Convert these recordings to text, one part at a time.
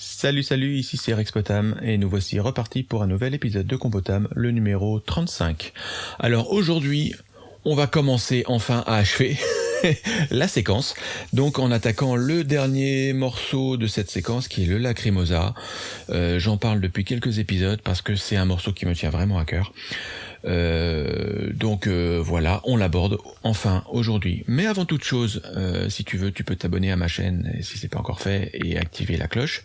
Salut salut, ici c'est Rex Potam et nous voici repartis pour un nouvel épisode de Compotam, le numéro 35. Alors aujourd'hui, on va commencer enfin à achever la séquence, donc en attaquant le dernier morceau de cette séquence qui est le Lacrimosa. Euh, J'en parle depuis quelques épisodes parce que c'est un morceau qui me tient vraiment à cœur. Euh, donc euh, voilà, on l'aborde enfin aujourd'hui. Mais avant toute chose, euh, si tu veux, tu peux t'abonner à ma chaîne si c'est pas encore fait et activer la cloche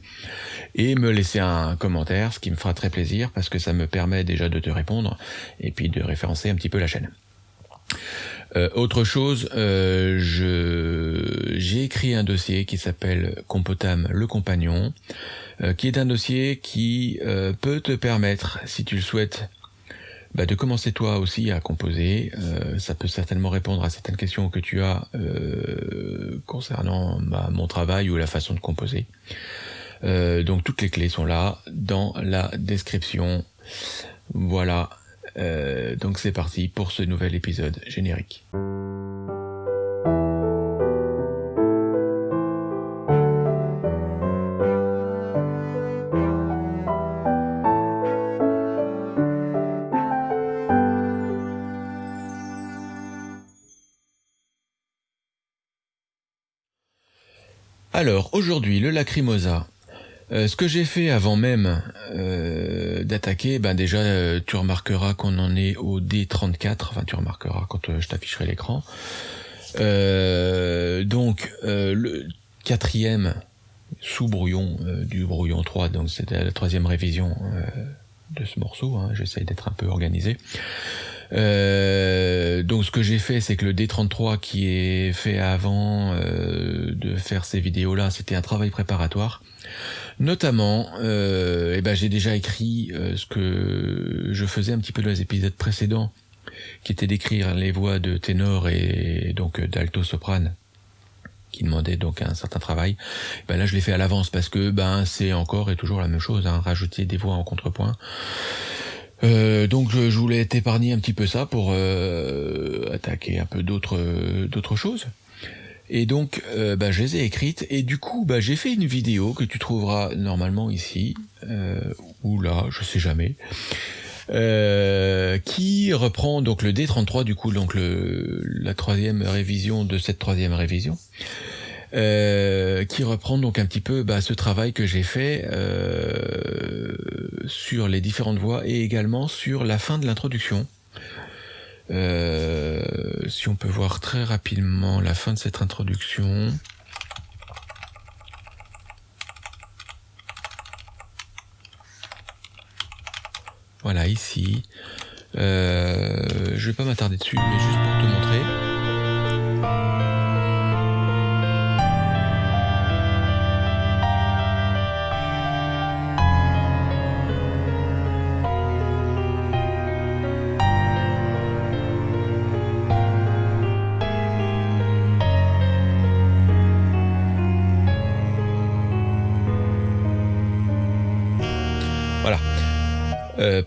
et me laisser un commentaire, ce qui me fera très plaisir parce que ça me permet déjà de te répondre et puis de référencer un petit peu la chaîne. autre chose, j'ai écrit un dossier qui s'appelle Compotam le compagnon, qui est un dossier qui peut te permettre, si tu le souhaites, bah, de commencer toi aussi à composer. Euh, ça peut certainement répondre à certaines questions que tu as euh, concernant bah, mon travail ou la façon de composer. Euh, donc toutes les clés sont là dans la description. Voilà. donc c'est parti pour ce nouvel épisode générique. Alors, aujourd'hui, le Lacrimosa. Euh, ce que j'ai fait avant même euh, d'attaquer, ben déjà, euh, tu remarqueras qu'on en est au D34, enfin tu remarqueras quand je t'afficherai l'écran. donc, le quatrième sous-brouillon du brouillon 3, donc c'était la troisième révision de ce morceau, hein, j'essaye d'être un peu organisé. Euh, donc ce que j'ai fait, c'est que le D33 qui est fait avant euh, de faire ces vidéos-là, c'était un travail préparatoire. Notamment, euh, eh ben, j'ai déjà écrit euh, ce que je faisais un petit peu dans les épisodes précédents, qui était d'écrire les voix de ténor et donc d'alto-soprane qui demandait donc un certain travail. Ben là, je l'ai fait à l'avance parce que ben c'est encore et toujours la même chose, hein, rajouter des voix en contrepoint. Euh, donc je, voulais t'épargner un petit peu ça pour euh, attaquer un peu d'autres d'autres choses. Et donc euh, bah, je les ai écrites et du coup bah, j'ai fait une vidéo que tu trouveras normalement ici ou là, je sais jamais. qui reprend donc le D33 du coup donc le, la troisième révision de cette troisième révision euh, qui reprend donc un petit peu bah, ce travail que j'ai fait euh, sur les différentes voix et également sur la fin de l'introduction. Euh, si on peut voir très rapidement la fin de cette introduction. Voilà, ici. Euh, je vais pas m'attarder dessus, mais juste pour te montrer.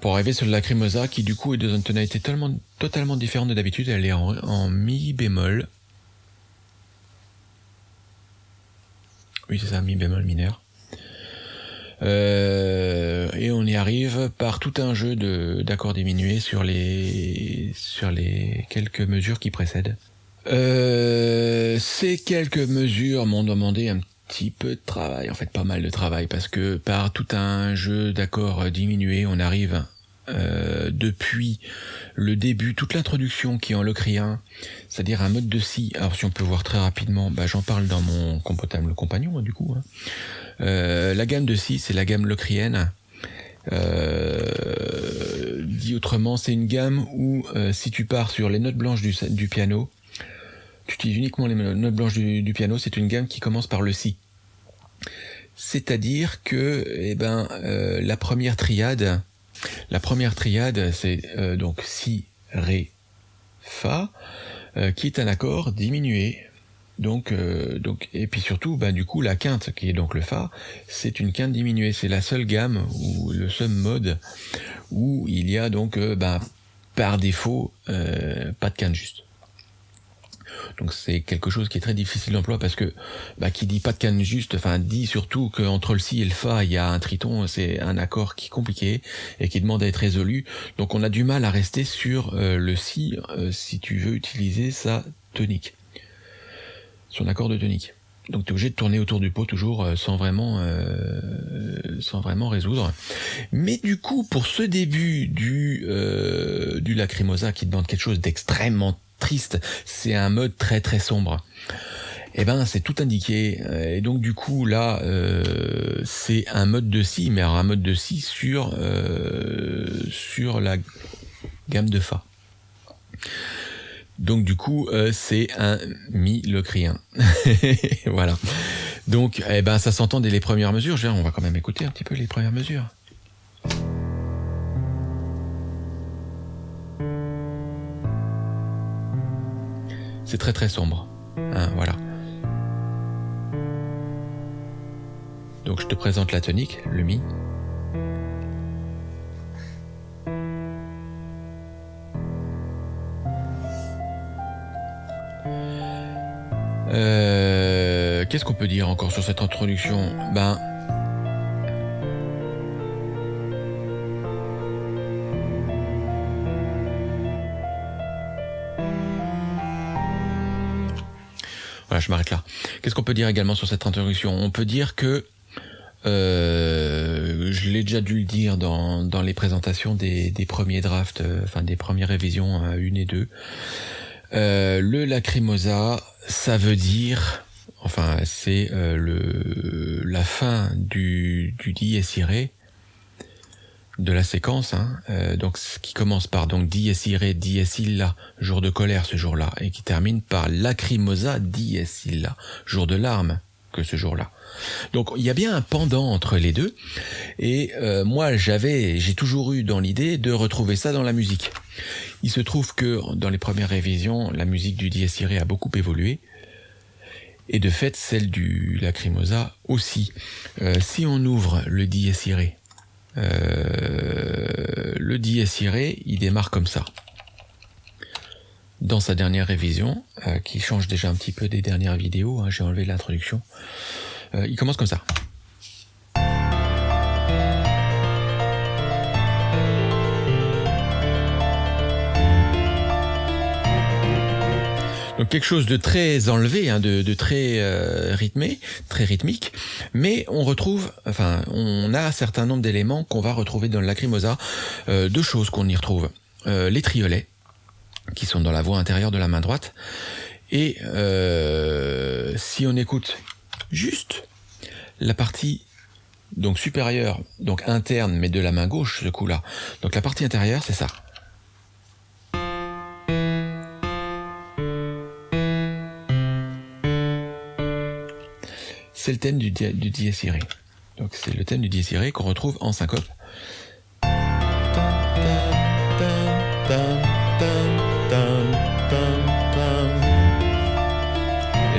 Pour arriver sur la Lacrimosa qui du coup est dans une tonalité totalement, totalement différente de d'habitude. Elle est en, mi bémol. Oui c'est ça, mi bémol mineur. Euh, et on y arrive par tout un jeu d'accords diminués sur les sur les quelques mesures qui précèdent. Euh, ces quelques mesures m'ont demandé un petit peu de travail, en fait pas mal de travail, parce que par tout un jeu d'accords diminués, on arrive euh, depuis le début, toute l'introduction qui est en locrien, c'est-à-dire un mode de si. Alors si on peut voir très rapidement, bah, j'en parle dans mon compotable compagnon hein, du coup. Hein. Euh, la gamme de si, c'est la gamme locrienne. Euh, dit autrement, c'est une gamme où si tu pars sur les notes blanches du piano, tu utilises uniquement les notes blanches du, piano, c'est une gamme qui commence par le si. C'est-à-dire que eh ben, euh, la première triade, la première triade, c'est euh, donc si, ré, fa, euh, qui est un accord diminué. Donc, donc, et puis surtout, ben, du coup, la quinte, qui est donc le fa, c'est une quinte diminuée. C'est la seule gamme ou le seul mode où il y a donc, ben, par défaut, pas de quinte juste. Donc c'est quelque chose qui est très difficile d'emploi parce que bah, qui dit pas de canne juste, enfin dit surtout qu'entre le si et le fa il y a un triton, c'est un accord qui est compliqué et qui demande à être résolu. Donc on a du mal à rester sur euh, le si euh, si tu veux utiliser sa tonique, son accord de tonique. Donc tu es obligé de tourner autour du pot toujours euh, sans vraiment sans vraiment résoudre. Mais du coup pour ce début du du lacrimosa qui demande quelque chose d'extrêmement triste, c'est un mode très très sombre. Eh ben c'est tout indiqué et donc du coup là euh, c'est un mode de si mais alors un mode de si sur euh, sur la gamme de fa. Donc du coup euh, c'est un mi locrien. voilà. Donc eh ben ça s'entend dès les premières mesures. on va quand même écouter un petit peu les premières mesures. C'est très très sombre. Hein, voilà. Donc je te présente la tonique, le mi. Euh, qu'est-ce qu'on peut dire encore sur cette introduction? Ben, Je m'arrête là. Qu'est-ce qu'on peut dire également sur cette introduction On peut dire que euh, je l'ai déjà dû le dire dans, dans les présentations des, des premiers drafts, euh, enfin des premières révisions euh, une et deux. Euh, le lacrimosa, ça veut dire, enfin c'est le la fin du, du de la séquence, hein, euh, donc qui commence par donc dies irae, dies illa, jour de colère ce jour-là, et qui termine par lacrimosa dies illa, jour de larmes que ce jour-là. Donc il y a bien un pendant entre les deux, et euh, moi j'avais, j'ai toujours eu dans l'idée de retrouver ça dans la musique. Il se trouve que dans les premières révisions, la musique du dies irae a beaucoup évolué, et de fait celle du lacrimosa aussi. Euh, si on ouvre le dies irae euh, le dies il démarre comme ça. Dans sa dernière révision, euh, qui change déjà un petit peu des dernières vidéos, hein, j'ai enlevé l'introduction, euh, il commence comme ça. Donc quelque chose de très enlevé, hein, de, très euh, rythmé, très rythmique, mais on retrouve, enfin, on a un certain nombre d'éléments qu'on va retrouver dans le lacrimosa, euh, deux choses qu'on y retrouve. Euh, les triolets, qui sont dans la voie intérieure de la main droite, et si on écoute juste la partie donc supérieure, donc interne, mais de la main gauche, ce coup-là. Donc la partie intérieure, c'est ça. C'est le thème du, du. Donc c'est le thème du dies qu'on retrouve en syncope. Et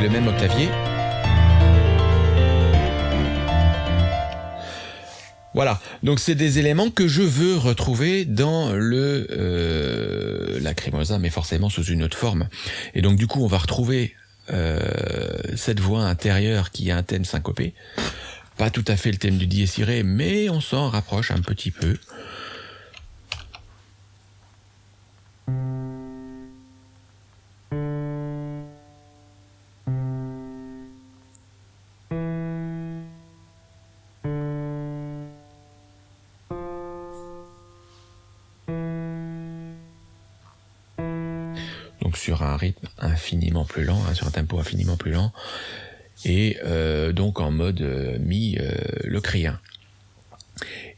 le même octavier. Voilà, donc c'est des éléments que je veux retrouver dans le euh, mais forcément sous une autre forme. Et donc du coup, on va retrouver cette voix intérieure qui a un thème syncopé. Pas tout à fait le thème du dies mais on s'en rapproche un petit peu. Sur un rythme infiniment plus lent, hein, sur un tempo infiniment plus lent, et euh, donc en mode euh, mi euh, le crien.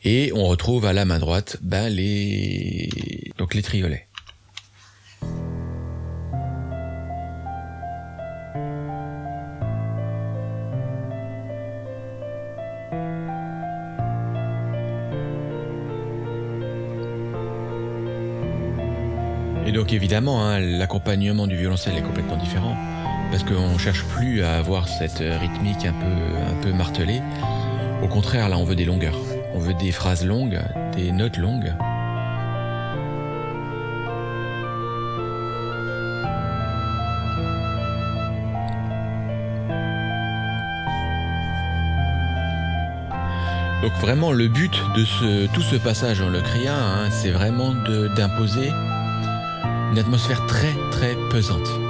Et on retrouve à la main droite ben, les donc les triolets. évidemment, hein, l'accompagnement du violoncelle est complètement différent parce qu'on cherche plus à avoir cette rythmique un peu, un martelée. Au contraire, là, on veut des longueurs. On veut des phrases longues, des notes longues. Donc vraiment le but de tout ce passage en le criant, hein, c'est vraiment d'imposer une atmosphère très très pesante.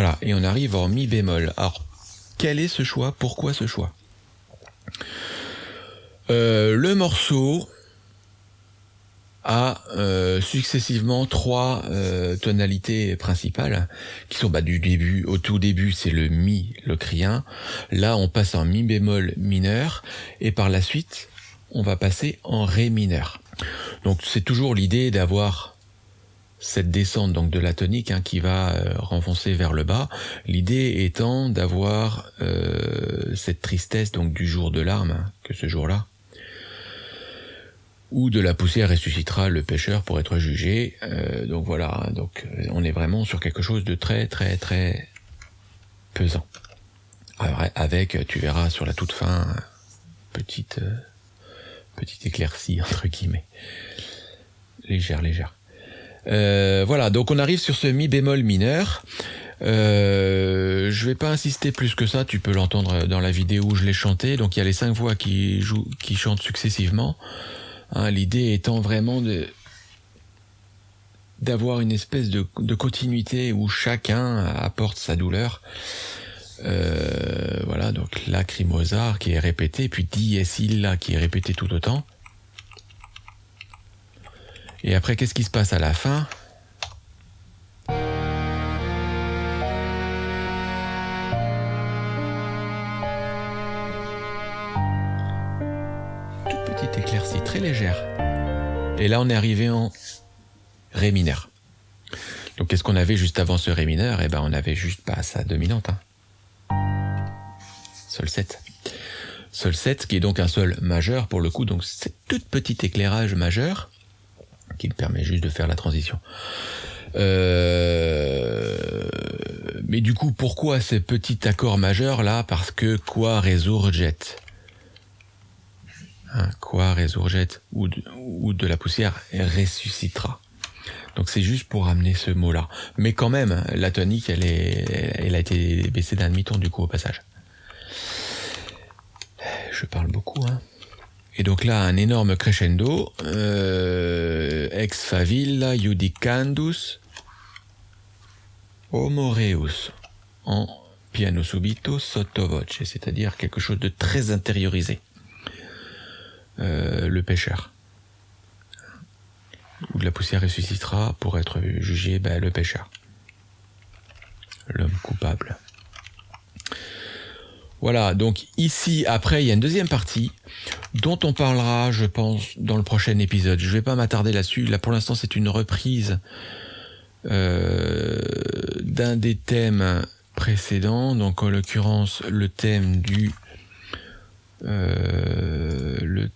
Voilà, et on arrive en mi bémol. Alors, quel est ce choix? Pourquoi ce choix? Euh, Le morceau, a euh, successivement trois euh, tonalités principales qui sont bah, du début au tout début c'est le mi locrien là on passe en mi bémol mineur et par la suite on va passer en ré mineur. Donc c'est toujours l'idée d'avoir cette descente donc de la tonique hein, qui va euh, renfoncer vers le bas l'idée étant d'avoir cette tristesse donc du jour de larmes hein, que ce jour là ou de la poussière ressuscitera le pêcheur pour être jugé. Euh, donc voilà, donc euh, on est vraiment sur quelque chose de très très très pesant. avec, tu verras sur la toute fin, petite euh, petite éclaircie entre guillemets, légère légère. Voilà, donc on arrive sur ce mi bémol mineur. Euh, je vais pas insister plus que ça, tu peux l'entendre dans la vidéo où je l'ai chanté. Donc il y a les cinq voix qui jouent, qui chantent successivement. Hein, l'idée étant vraiment d'avoir une espèce de, continuité où chacun apporte sa douleur. Euh, voilà, donc lacrymosar qui est répété, puis dies illa qui est répété tout autant. Et après, qu'est-ce qui se passe à la fin éclaircie très légère. Et là, on est arrivé en Ré mineur. Donc, qu'est-ce qu'on avait juste avant ce Ré mineur? Eh ben, on avait juste pas sa dominante. Hein. Sol 7. Sol 7, qui est donc un sol majeur pour le coup. Donc, c'est tout petit éclairage majeur qui me permet juste de faire la transition. Euh, mais du coup, pourquoi ce petit accord majeur là? Parce que quoi jet? Hein, quoi résurgette ou de, ou de la poussière ressuscitera. Donc c'est juste pour amener ce mot-là. Mais quand même, la tonique, elle, est, elle a été baissée d'un demi-ton du coup au passage. Je parle beaucoup, hein. Et donc là, un énorme crescendo. Euh, ex favilla judicandus homoreus en piano subito sotto voce, c'est-à-dire quelque chose de très intériorisé. Euh, le pêcheur. Ou de la poussière ressuscitera pour être jugé ben, le pêcheur. L'homme coupable. Voilà, donc ici, après, il y a une deuxième partie dont on parlera, je pense, dans le prochain épisode. Je ne vais pas m'attarder là-dessus. Là, pour l'instant, c'est une reprise euh, d'un des thèmes précédents. Donc, en l'occurrence, le thème du... Euh, le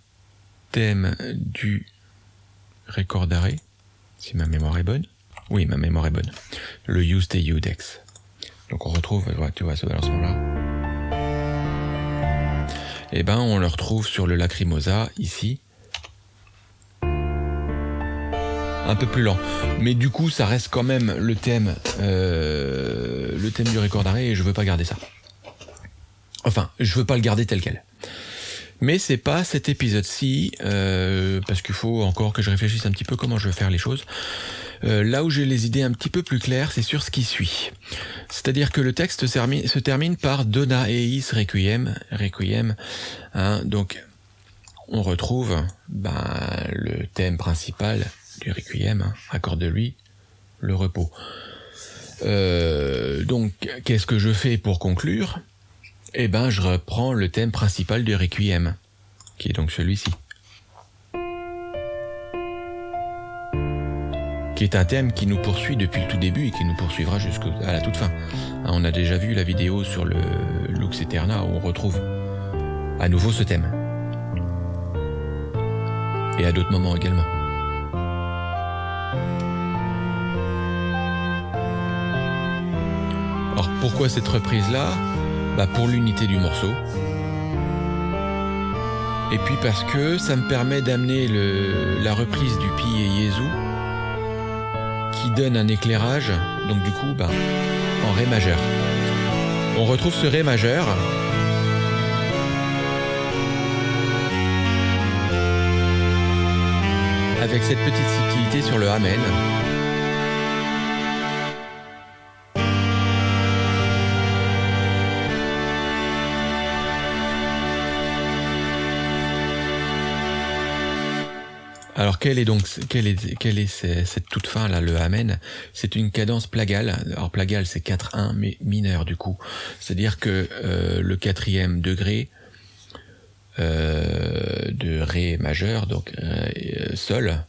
thème du record d'arrêt, si ma mémoire est bonne. Oui, ma mémoire est bonne. Le Use et Udex. Donc on retrouve, tu vois, ce balancement-là. Et eh ben, on le retrouve sur le Lacrimosa, ici. Un peu plus lent. Mais du coup, ça reste quand même le thème, euh, le thème du record d'arrêt et je veux pas garder ça. Enfin, je veux pas le garder tel quel. Mais c'est pas cet épisode-ci, euh, parce qu'il faut encore que je réfléchisse un petit peu comment je vais faire les choses. Euh, là où j'ai les idées un petit peu plus claires, c'est sur ce qui suit. C'est-à-dire que le texte se termine par Dona eis requiem, requiem. Hein, donc, on retrouve ben, le thème principal du requiem, hein, accorde lui le repos. Euh, donc, qu'est-ce que je fais pour conclure? Eh ben, je reprends le thème principal du requiem, qui est donc celui-ci. Qui est un thème qui nous poursuit depuis le tout début et qui nous poursuivra jusqu'à la toute fin. Hein, on a déjà vu la vidéo sur le Lux Eterna où on retrouve à nouveau ce thème. Et à d'autres moments également. Alors pourquoi cette reprise-là? Bah Pour l'unité du morceau. Et puis parce que ça me permet d'amener la reprise du Pi et Yezu qui donne un éclairage, donc du coup, bah, en Ré majeur. On retrouve ce Ré majeur. Avec cette petite subtilité sur le Amen. Alors quelle est donc quelle est quelle est cette toute fin là le amen? C'est une cadence plagale. Alors plagale c'est 4-1 mais mineur du coup. C'est-à-dire que euh, le quatrième degré euh, de ré majeur donc euh, sol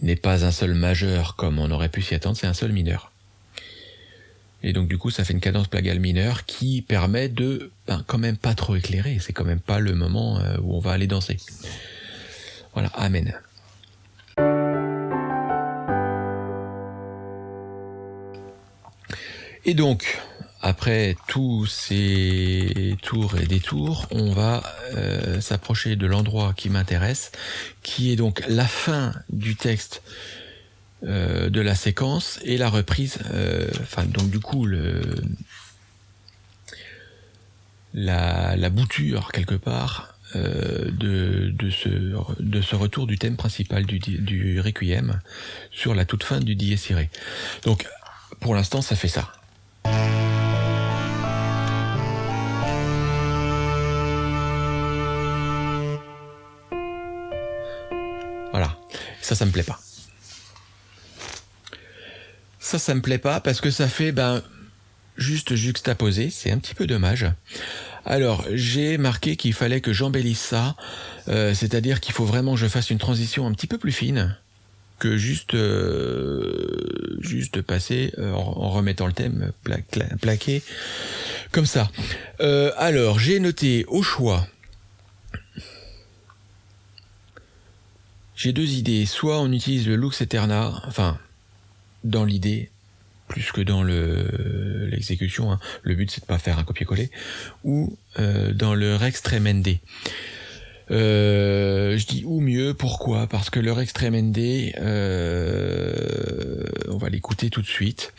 n'est pas un sol majeur comme on aurait pu s'y attendre, c'est un sol mineur. Et donc du coup, ça fait une cadence plagale mineure qui permet de, ben, quand même pas trop éclairer. C'est quand même pas le moment où on va aller danser. Voilà, Amen. Et donc, après tous ces tours et détours, on va euh, s'approcher de l'endroit qui m'intéresse, qui est donc la fin du texte euh, de la séquence et la reprise, euh, enfin donc du coup la bouture quelque part euh, de, de, ce, de ce retour du thème principal du, du Requiem sur la toute fin du Dies Irae. Donc, pour l'instant, ça fait ça. Voilà. Ça, ça me plaît pas. Ça, ça me plaît pas parce que ça fait, ben, juste juxtaposé. C'est un petit peu dommage. Alors, j'ai marqué qu'il fallait que j'embellisse ça, euh, c'est-à-dire qu'il faut vraiment que je fasse une transition un petit peu plus fine que juste euh, juste passer euh, en, remettant le thème plaqué comme ça. alors, j'ai noté au choix. J'ai deux idées. Soit on utilise le Lux Eterna, enfin, dans l'idée, plus que dans le l'exécution. Hein. Le but c'est de pas faire un copier-coller ou euh, dans le Rex Tremendé. Euh, je dis ou mieux, pourquoi? Parce que le Rex Tremendé, euh, on va l'écouter tout de suite.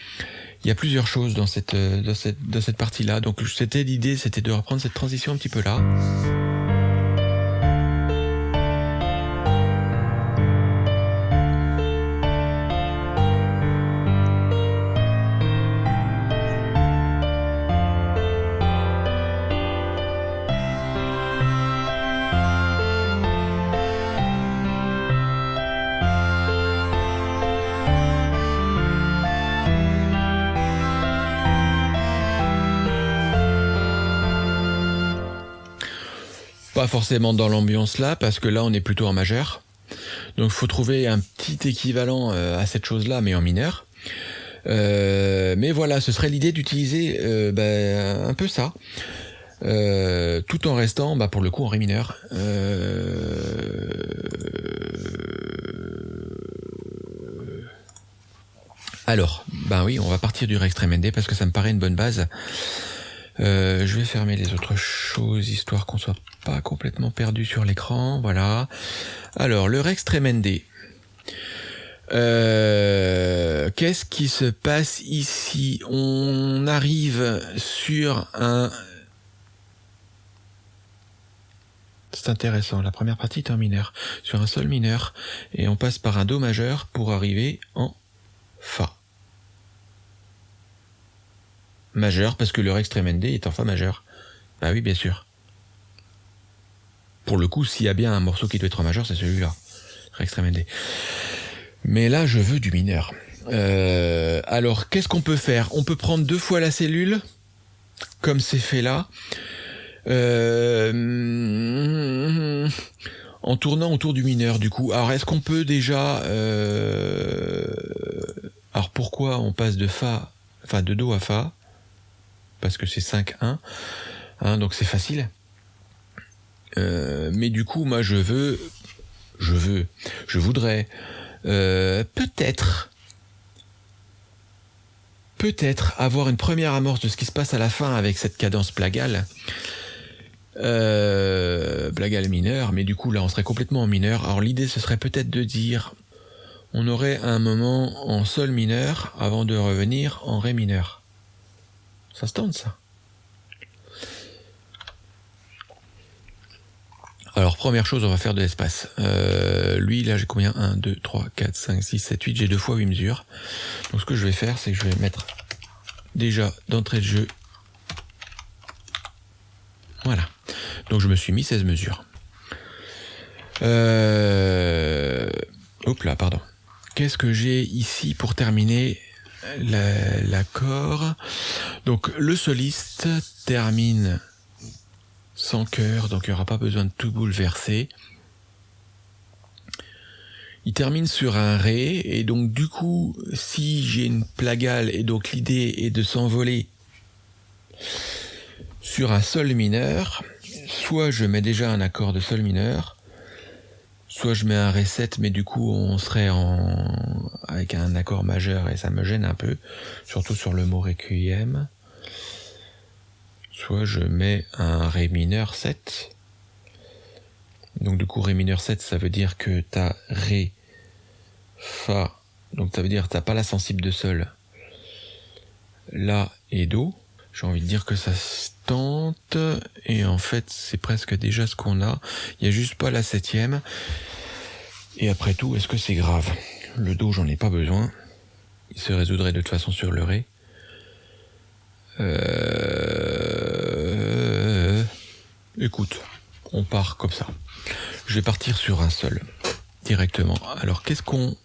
Il y a plusieurs choses dans cette dans cette dans cette partie-là. Donc c'était l'idée, c'était de reprendre cette transition un petit peu là. Forcément dans l'ambiance là, parce que là on est plutôt en majeur. Donc faut trouver un petit équivalent euh, à cette chose-là, mais en mineur. Euh, mais voilà, ce serait l'idée d'utiliser euh, ben, un peu ça. tout en restant bah, pour le coup en ré mineur. Alors, ben oui, on va partir du Rex Tremendé parce que ça me paraît une bonne base. Je vais fermer les autres choses histoire qu'on soit pas complètement perdu sur l'écran. Voilà. Alors le Rex Tremendé. Euh, Qu'est-ce qui se passe ici? On arrive sur un. C'est intéressant. La première partie est en mineur, sur un sol mineur, et on passe par un do majeur pour arriver en fa majeur parce que le Rex Tremendé est en fa majeur. Bah oui, bien sûr. Pour le coup, s'il y a bien un morceau qui doit être majeur, c'est celui-là. Extrême ND. Mais là, je veux du mineur. Euh, alors, qu'est-ce qu'on peut faire? On peut prendre deux fois la cellule, comme c'est fait là, euh, en tournant autour du mineur, du coup. Alors, est-ce qu'on peut déjà... Euh, alors, pourquoi on passe de Fa, enfin de Do à Fa? Parce que c'est 5-1, hein, donc c'est facile. Mais du coup, moi, je veux... Je veux... Je voudrais... peut-être peut-être avoir une première amorce de ce qui se passe à la fin avec cette cadence plagale. Euh, plagale mineur, mais du coup là on serait complètement en mineur. Alors l'idée ce serait peut-être de dire on aurait un moment en sol mineur avant de revenir en ré mineur. Ça se tente ça? Alors première chose, on va faire de l'espace. Euh, lui, là j'ai combien? 1, 2, 3, 4, 5, 6, 7, 8, j'ai deux fois 8 mesures. Donc ce que je vais faire, c'est que je vais mettre déjà d'entrée de jeu. Voilà. Donc je me suis mis 16 mesures. Euh... Hop là, pardon. Qu'est-ce que j'ai ici pour terminer l'accord? Donc le soliste termine sans cœur, donc il n'y aura pas besoin de tout bouleverser. Il termine sur un Ré, et donc du coup, si j'ai une plagale, et donc l'idée est de s'envoler sur un Sol mineur, soit je mets déjà un accord de Sol mineur, soit je mets un Ré 7, mais du coup on serait en... avec un accord majeur, et ça me gêne un peu, surtout sur le mot Requiem soit je mets un Ré mineur 7. Donc du coup Ré mineur 7 ça veut dire que tu as Ré, Fa, donc ça veut dire que tu pas la sensible de Sol, La et Do. J'ai envie de dire que ça se tente, et en fait c'est presque déjà ce qu'on a. Il n'y a juste pas la septième. Et après tout, est-ce que c'est grave? Le Do j'en ai pas besoin. Il se résoudrait de toute façon sur le Ré. Euh... Écoute, on part comme ça. Je vais partir sur un seul, directement. Alors, qu'est-ce qu'on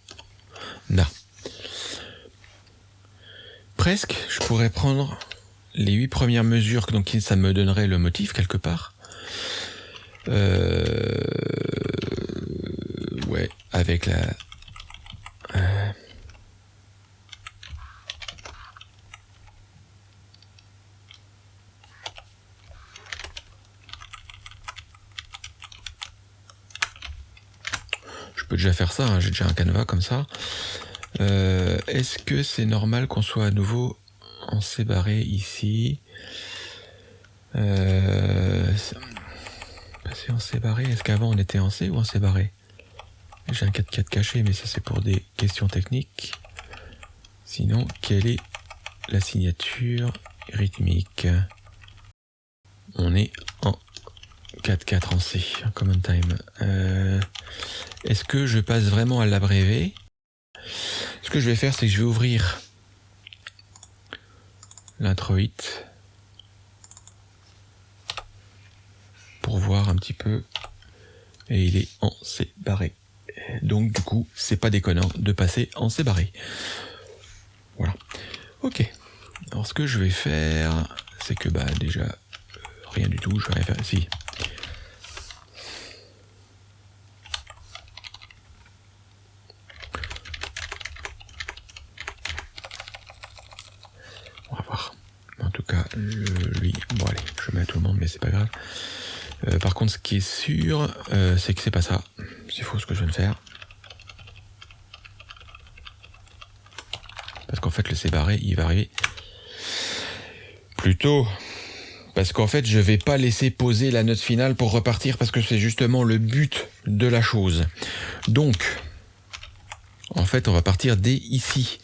a? Presque, je pourrais prendre les huit premières mesures, donc ça me donnerait le motif quelque part. Euh... Ouais, avec la... Euh... peux déjà faire ça, hein, j'ai déjà un canevas comme ça. Euh, est-ce que c'est normal qu'on soit à nouveau en séparé ici euh, Passer en séparé, est-ce qu'avant on était en C ou en séparé? J'ai un 4-4 caché, mais ça c'est pour des questions techniques. Sinon, quelle est la signature rythmique? On est en 4-4 en C, common time. Euh, est-ce que je passe vraiment à l'abrévé Ce que je vais faire, c'est que je vais ouvrir l'introit pour voir un petit peu. Et il est en C barré. Donc du coup, c'est pas déconnant de passer en C barré. Voilà. Ok. Alors ce que je vais faire, c'est que bah déjà rien du tout. Je vais faire ici. Lui, bon allez, je mets à tout le monde, mais c'est pas grave. Euh, par contre, ce qui est sûr, euh, c'est que c'est pas ça. C'est faux ce que je viens de faire. Parce qu'en fait, le C barré, il va arriver plus tôt. Parce qu'en fait, je vais pas laisser poser la note finale pour repartir parce que c'est justement le but de la chose. Donc, en fait, on va partir dès ici.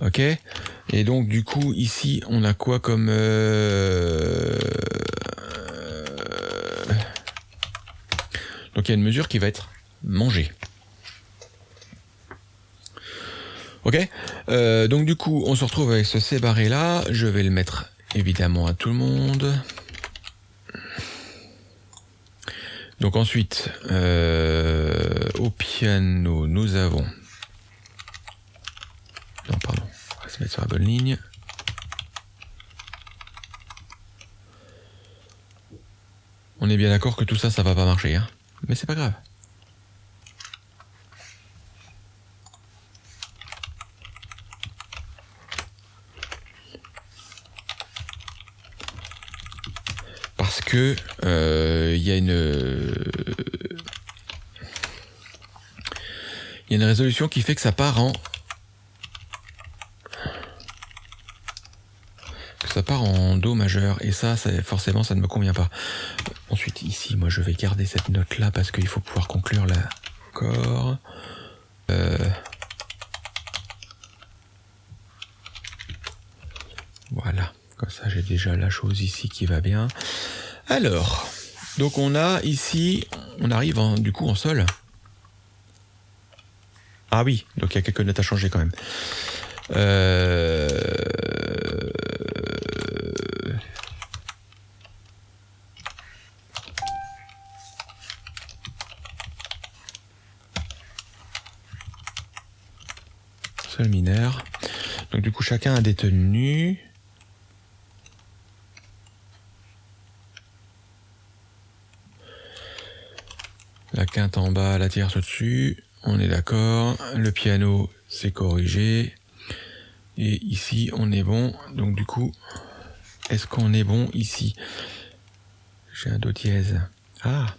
Ok et donc du coup ici on a quoi comme euh, donc il y a une mesure qui va être mangée. Ok euh, Donc du coup on se retrouve avec ce C barré là. Je vais le mettre évidemment à tout le monde. Donc ensuite, euh, au piano, nous avons... Non, pardon, on sur la bonne ligne. On est bien d'accord que tout ça, ça va pas marcher, hein mais c'est pas grave. Parce que euh, il une il y a une résolution qui fait que ça part en ça part en Do majeur et ça, forcément ça ne me convient pas. Ensuite ici moi je vais garder cette note là parce qu'il faut pouvoir conclure l'accord. Euh... Voilà, comme ça j'ai déjà la chose ici qui va bien. Alors, donc on a ici, on arrive en, du coup en sol. Ah oui, donc il y a quelques notes à changer quand même. Euh... Sol mineur. Du coup chacun a des tenues. La quinte en bas, la tierce au-dessus. On est d'accord. Le piano, c'est corrigé. Et ici, on est bon. Donc du coup, est-ce qu'on est bon ici? J'ai un Do dièse. Ah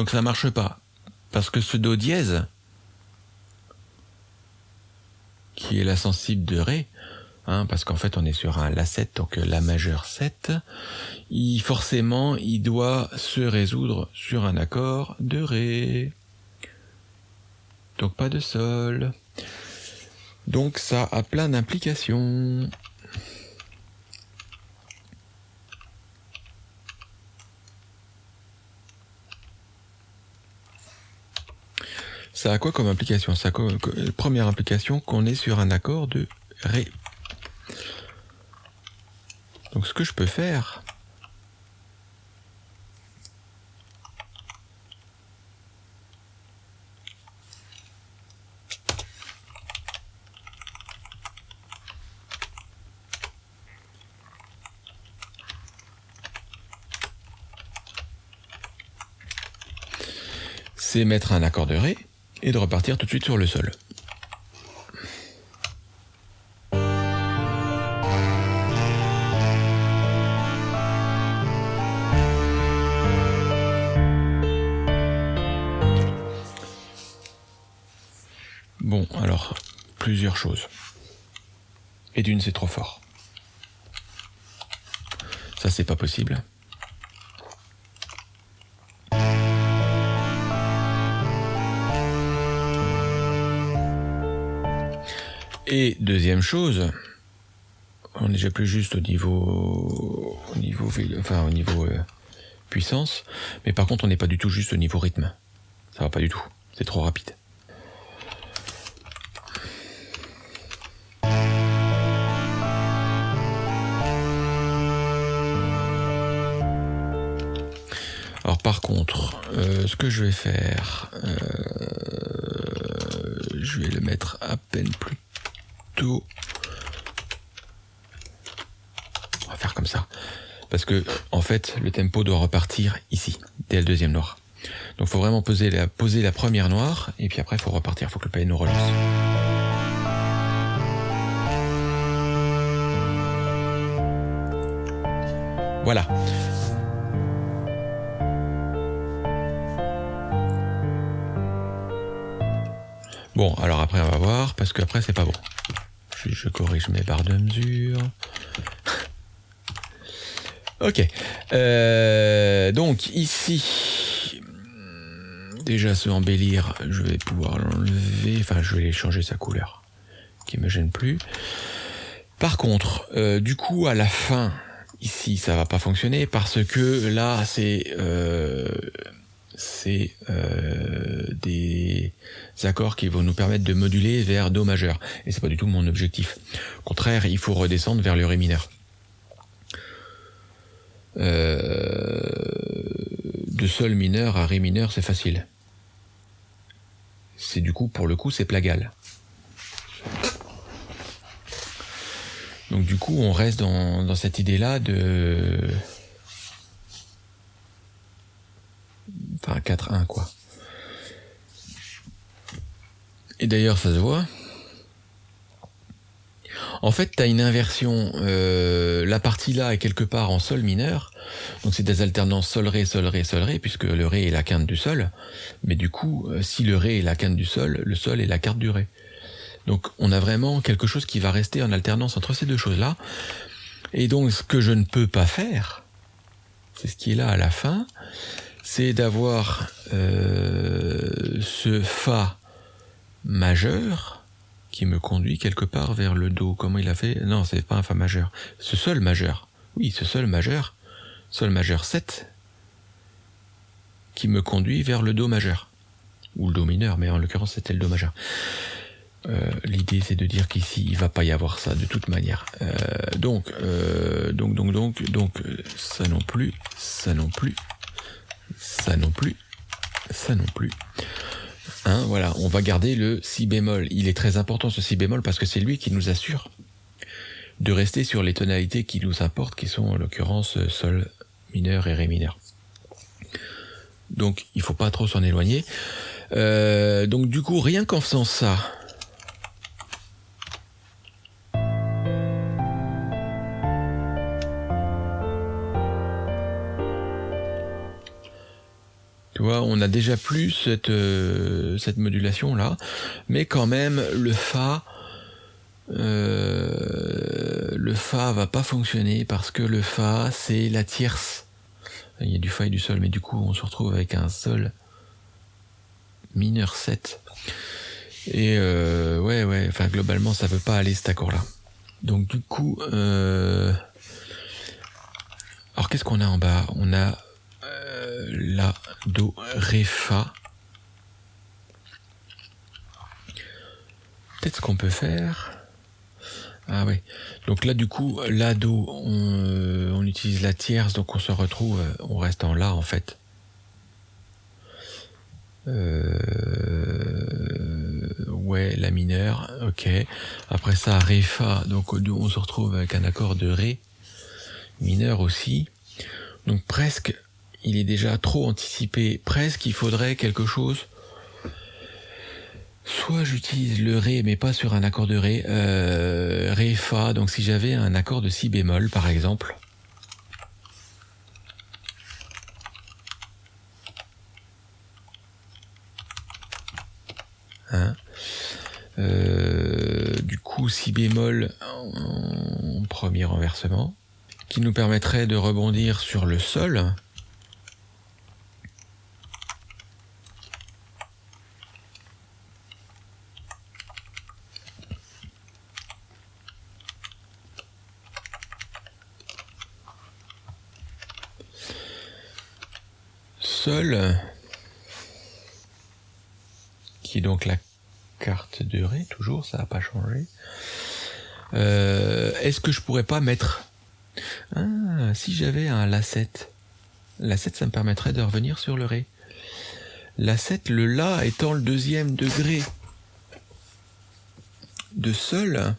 donc ça marche pas. Parce que ce Do dièse, qui est la sensible de Ré, hein, parce qu'en fait on est sur un La7, donc La majeur 7, il, forcément il doit se résoudre sur un accord de Ré. Donc pas de Sol. Donc ça a plein d'implications. Ça a quoi comme implication Ça Première implication qu'on est sur un accord de Ré. Donc ce que je peux faire, c'est mettre un accord de Ré et de repartir tout de suite sur le sol. Bon, alors, plusieurs choses. Et d'une, c'est trop fort. Ça, c'est pas possible. Et deuxième chose, on n'est déjà plus juste au niveau, au niveau, euh, puissance, mais par contre on n'est pas du tout juste au niveau rythme. Ça va pas du tout, c'est trop rapide. Alors par contre, euh, ce que je vais faire, euh, je vais le mettre à peine plus on va faire comme ça. Parce que, en fait, le tempo doit repartir ici, dès le deuxième noir. Donc faut vraiment poser la, poser la première noire, et puis après faut repartir, faut que le piano relance. Voilà. Bon, alors après on va voir, parce qu'après c'est pas bon je corrige mes barres de mesure. ok. Euh, donc ici, déjà ce embellir, je vais pouvoir l'enlever. Enfin, je vais changer sa couleur, qui me gêne plus. Par contre, euh, du coup, à la fin, ici ça va pas fonctionner parce que là c'est euh, c'est euh, des accords qui vont nous permettre de moduler vers Do majeur et c'est pas du tout mon objectif. Au contraire, il faut redescendre vers le Ré mineur. Euh, de Sol mineur à Ré mineur, c'est facile. C'est du coup, pour le coup, c'est plagal. Donc du coup, on reste dans, cette idée-là de... Enfin, 4-1, quoi. Et d'ailleurs, ça se voit. En fait, tu as une inversion. Euh, la partie là est quelque part en sol mineur. Donc c'est des alternances sol-ré, sol-ré, sol-ré, puisque le ré est la quinte du sol. Mais du coup, euh, si le ré est la quinte du sol, le sol est la carte du ré. Donc on a vraiment quelque chose qui va rester en alternance entre ces deux choses-là. Et donc ce que je ne peux pas faire, c'est ce qui est là à la fin, c'est d'avoir euh, ce Fa majeur qui me conduit quelque part vers le Do. Comment il a fait? Non, c'est pas un Fa majeur. Ce Sol majeur. Oui, ce Sol majeur. Sol majeur 7 qui me conduit vers le Do majeur. Ou le Do mineur, mais en l'occurrence c'était le Do majeur. Euh, l'idée c'est de dire qu'ici il va pas y avoir ça de toute manière. Euh, donc, euh, donc, donc, donc, donc, ça non plus, ça non plus, ça non plus, ça non plus. Hein, voilà, on va garder le si bémol. Il est très important ce si bémol parce que c'est lui qui nous assure de rester sur les tonalités qui nous importent, qui sont en l'occurrence sol mineur et ré mineur. Donc il faut pas trop s'en éloigner. donc du coup, rien qu'en faisant ça, on a déjà plus cette, euh, cette modulation là, mais quand même le Fa, euh, le Fa va pas fonctionner parce que le Fa c'est la tierce. Il y a du Fa et du Sol, mais du coup on se retrouve avec un Sol mineur 7. Et euh, ouais, ouais, enfin globalement ça veut pas aller cet accord là. Donc du coup, alors qu'est-ce qu'on a en bas? On a la, do, ré, fa. Peut-être ce qu'on peut faire. Ah oui. Donc là, du coup, la do, on, on, utilise la tierce, donc on se retrouve, on reste en la en fait. Euh, ouais, la mineure, ok. Après ça, ré, fa, donc on se retrouve avec un accord de ré mineur aussi. Donc presque il est déjà trop anticipé. Presque, il faudrait quelque chose. Soit j'utilise le Ré, mais pas sur un accord de Ré. Euh, ré, Fa. Donc si j'avais un accord de Si bémol, par exemple. Hein euh, du coup, Si bémol en premier renversement, qui nous permettrait de rebondir sur le Sol. Qui est donc la carte de Ré, toujours, ça n'a pas changé. Euh, est-ce que je pourrais pas mettre... Ah, si j'avais un La7. La7, ça me permettrait de revenir sur le Ré. La7, le La étant le deuxième degré de Sol.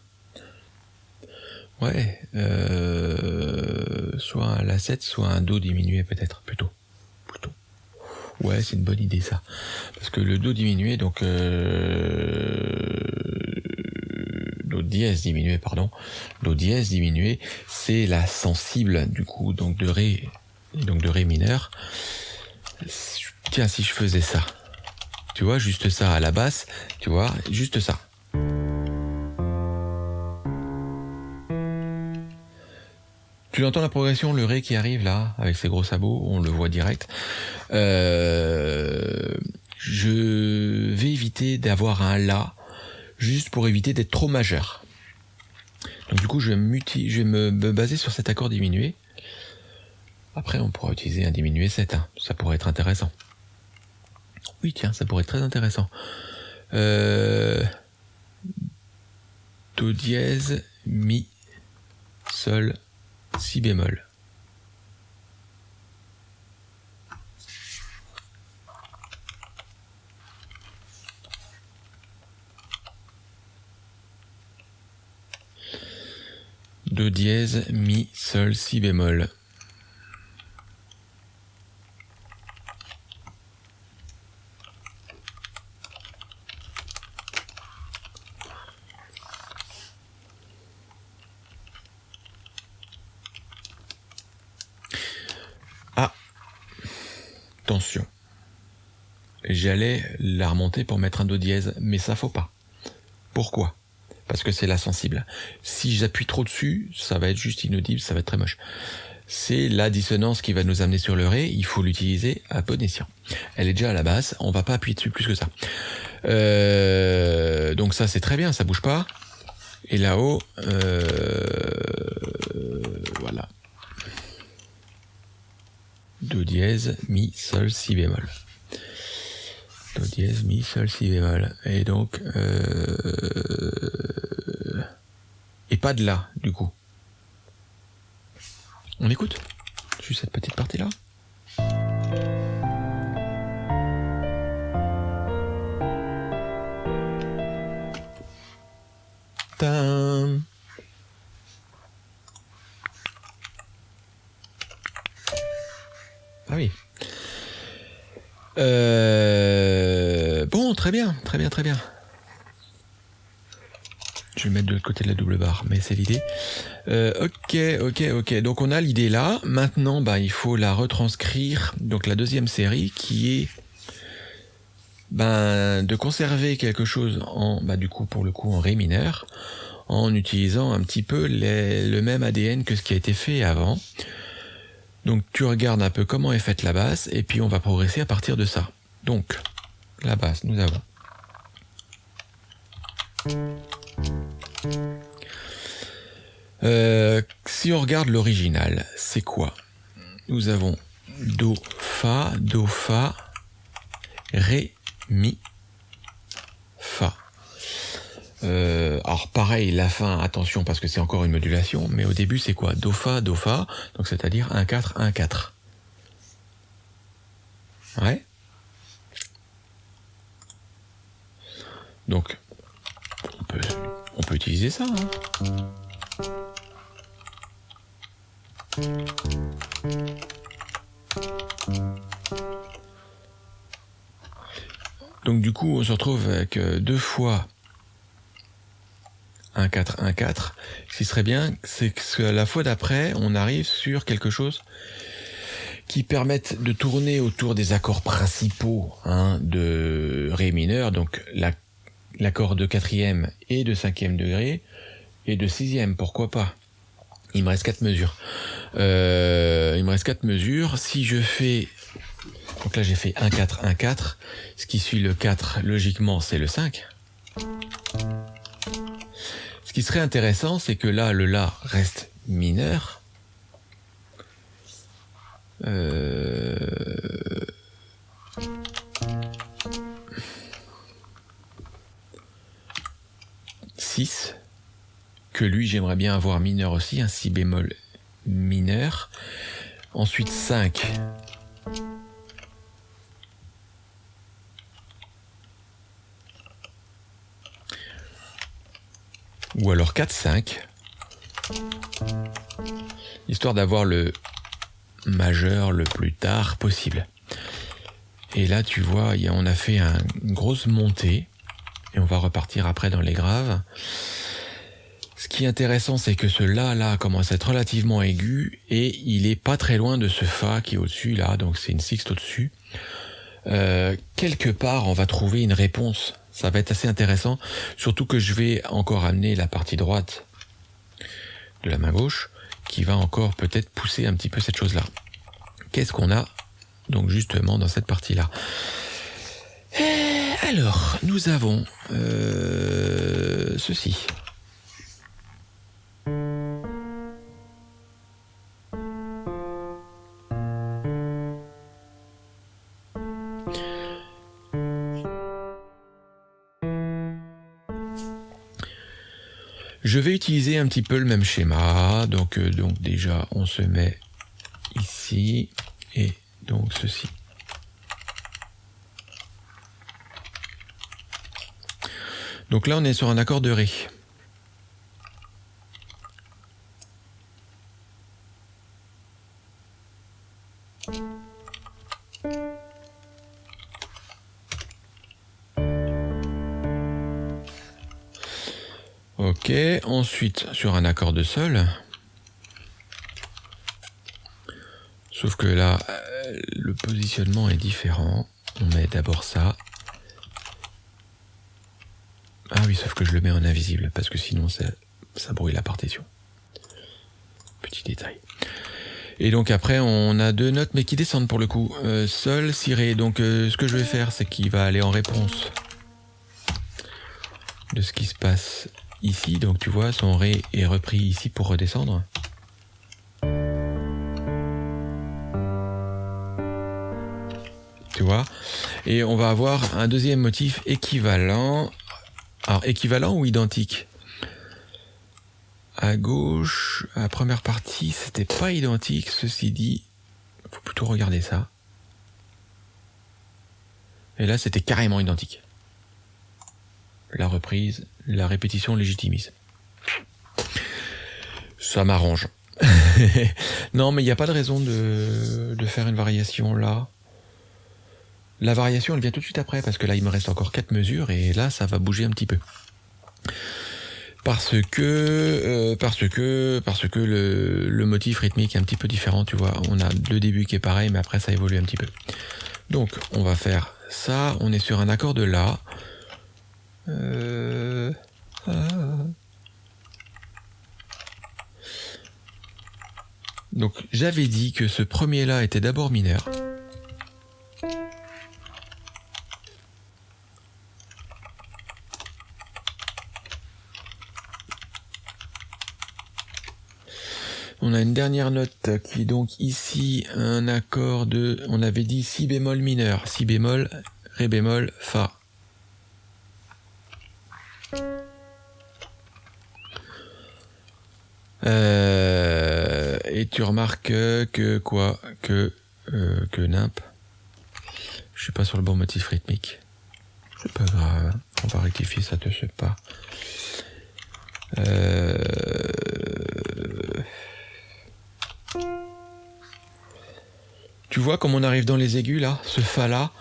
Ouais, euh, soit un La7, soit un Do diminué peut-être, plutôt. Ouais, c'est une bonne idée ça. Parce que le Do diminué, donc euh, Do dièse diminué, pardon, Do dièse diminué, c'est la sensible du coup, donc de Ré, donc de Ré mineur. Tiens, si je faisais ça, tu vois, juste ça à la basse, tu vois, juste ça. Tu entends la progression, le Ré qui arrive là, avec ses gros sabots, on le voit direct. Euh, je vais éviter d'avoir un La, juste pour éviter d'être trop majeur. Donc du coup, je vais, me, me baser sur cet accord diminué, Après, on pourra utiliser un diminué 7, hein. ça pourrait être intéressant. Oui, tiens, ça pourrait être très intéressant. Euh... Do dièse, mi, sol, si bémol. Do dièse, mi, sol, si bémol. J'allais la remonter pour mettre un Do dièse, mais ça faut pas. Pourquoi? Parce que c'est la sensible. Si j'appuie trop dessus, ça va être juste inaudible, ça va être très moche. C'est la dissonance qui va nous amener sur le ré, il faut l'utiliser à bon escient. Elle est déjà à la basse, on va pas appuyer dessus plus que ça. Euh, donc ça c'est très bien, ça bouge pas. Et là-haut, euh, voilà. Do dièse, mi, sol, si bémol. Do dièse, mi, sol, si bémol. Et donc, euh... et pas de là, du coup. On écoute Juste cette petite partie-là? Mais c'est l'idée. Euh, ok, ok, ok. Donc on a l'idée là. Maintenant, bah, il faut la retranscrire. Donc la deuxième série qui est ben, de conserver quelque chose en, bah, du coup, pour le coup, en ré mineur, en utilisant un petit peu le même ADN que ce qui a été fait avant. Donc tu regardes un peu comment est faite la basse et puis on va progresser à partir de ça. Donc la basse, nous avons euh, si on regarde l'original, c'est quoi? Nous avons Do, Fa, Do, Fa, Ré, Mi, Fa. Euh, alors pareil, la fin, attention parce que c'est encore une modulation, mais au début c'est quoi? Do Fa, Do Fa, donc c'est-à-dire 1, 4, 1, 4. Ouais? Donc, on peut, on peut utiliser ça. Hein. Donc du coup, on se retrouve avec deux fois 1, 4, 1, 4. Ce qui serait bien, c'est que la fois d'après, on arrive sur quelque chose qui permette de tourner autour des accords principaux hein, de Ré mineur, donc l'accord de quatrième et de cinquième degré, et de sixième, pourquoi pas. Il me reste quatre mesures. Euh, il me reste quatre mesures. Si je fais... Donc là j'ai fait 1, 4, 1, 4. Ce qui suit le 4, logiquement, c'est le 5. Ce qui serait intéressant, c'est que là, le La reste mineur. Euh... 6 que lui j'aimerais bien avoir mineur aussi, un si bémol mineur. Ensuite 5 ou alors 4-5, histoire d'avoir le majeur le plus tard possible. Et là, tu vois, on a fait une grosse montée, et on va repartir après dans les graves. Ce qui est intéressant, c'est que ce La là commence à être relativement aigu, et il est pas très loin de ce Fa qui est au-dessus, là, donc c'est une sixte au-dessus. Euh, quelque part, on va trouver une réponse ça va être assez intéressant, surtout que je vais encore amener la partie droite de la main gauche, qui va encore peut-être pousser un petit peu cette chose-là. Qu'est-ce qu'on a donc justement dans cette partie-là? Eh, Alors, nous avons euh, ceci. Je vais utiliser un petit peu le même schéma. Donc, euh, donc déjà, on se met ici et donc ceci. Donc là, on est sur un accord de Ré. Sur un accord de sol. Sauf que là, euh, le positionnement est différent. On met d'abord ça. Ah oui, sauf que je le mets en invisible, parce que sinon ça, ça brouille la partition. Petit détail. Et donc après, on a deux notes, mais qui descendent pour le coup. Euh, sol, si, ré. Donc euh, ce que je vais faire, c'est qu'il va aller en réponse de ce qui se passe ici. Donc tu vois, son ré est repris ici pour redescendre. Tu vois? Et on va avoir un deuxième motif équivalent. Alors équivalent ou identique? À gauche, la première partie, c'était pas identique, ceci dit. Faut plutôt regarder ça. Et là, c'était carrément identique. La reprise, la répétition légitimise. Ça m'arrange. non, mais il n'y a pas de raison de, faire une variation là. La variation, elle vient tout de suite après, parce que là, il me reste encore quatre mesures, et là, ça va bouger un petit peu parce que euh, parce que le, motif rythmique est un petit peu différent tu vois on a le début qui est pareil mais après ça évolue un petit peu donc on va faire ça on est sur un accord de la euh, ah. donc j'avais dit que ce premier là était d'abord mineur On a une dernière note qui est donc ici un accord de, on avait dit si bémol mineur, si bémol, ré bémol, fa. Euh, et tu remarques que quoi Que euh, que nimp. Je suis pas sur le bon motif rythmique. C'est pas grave. On va rectifier ça de ce pas. Euh, Tu vois comme on arrive dans les aigus là Ce Fa là,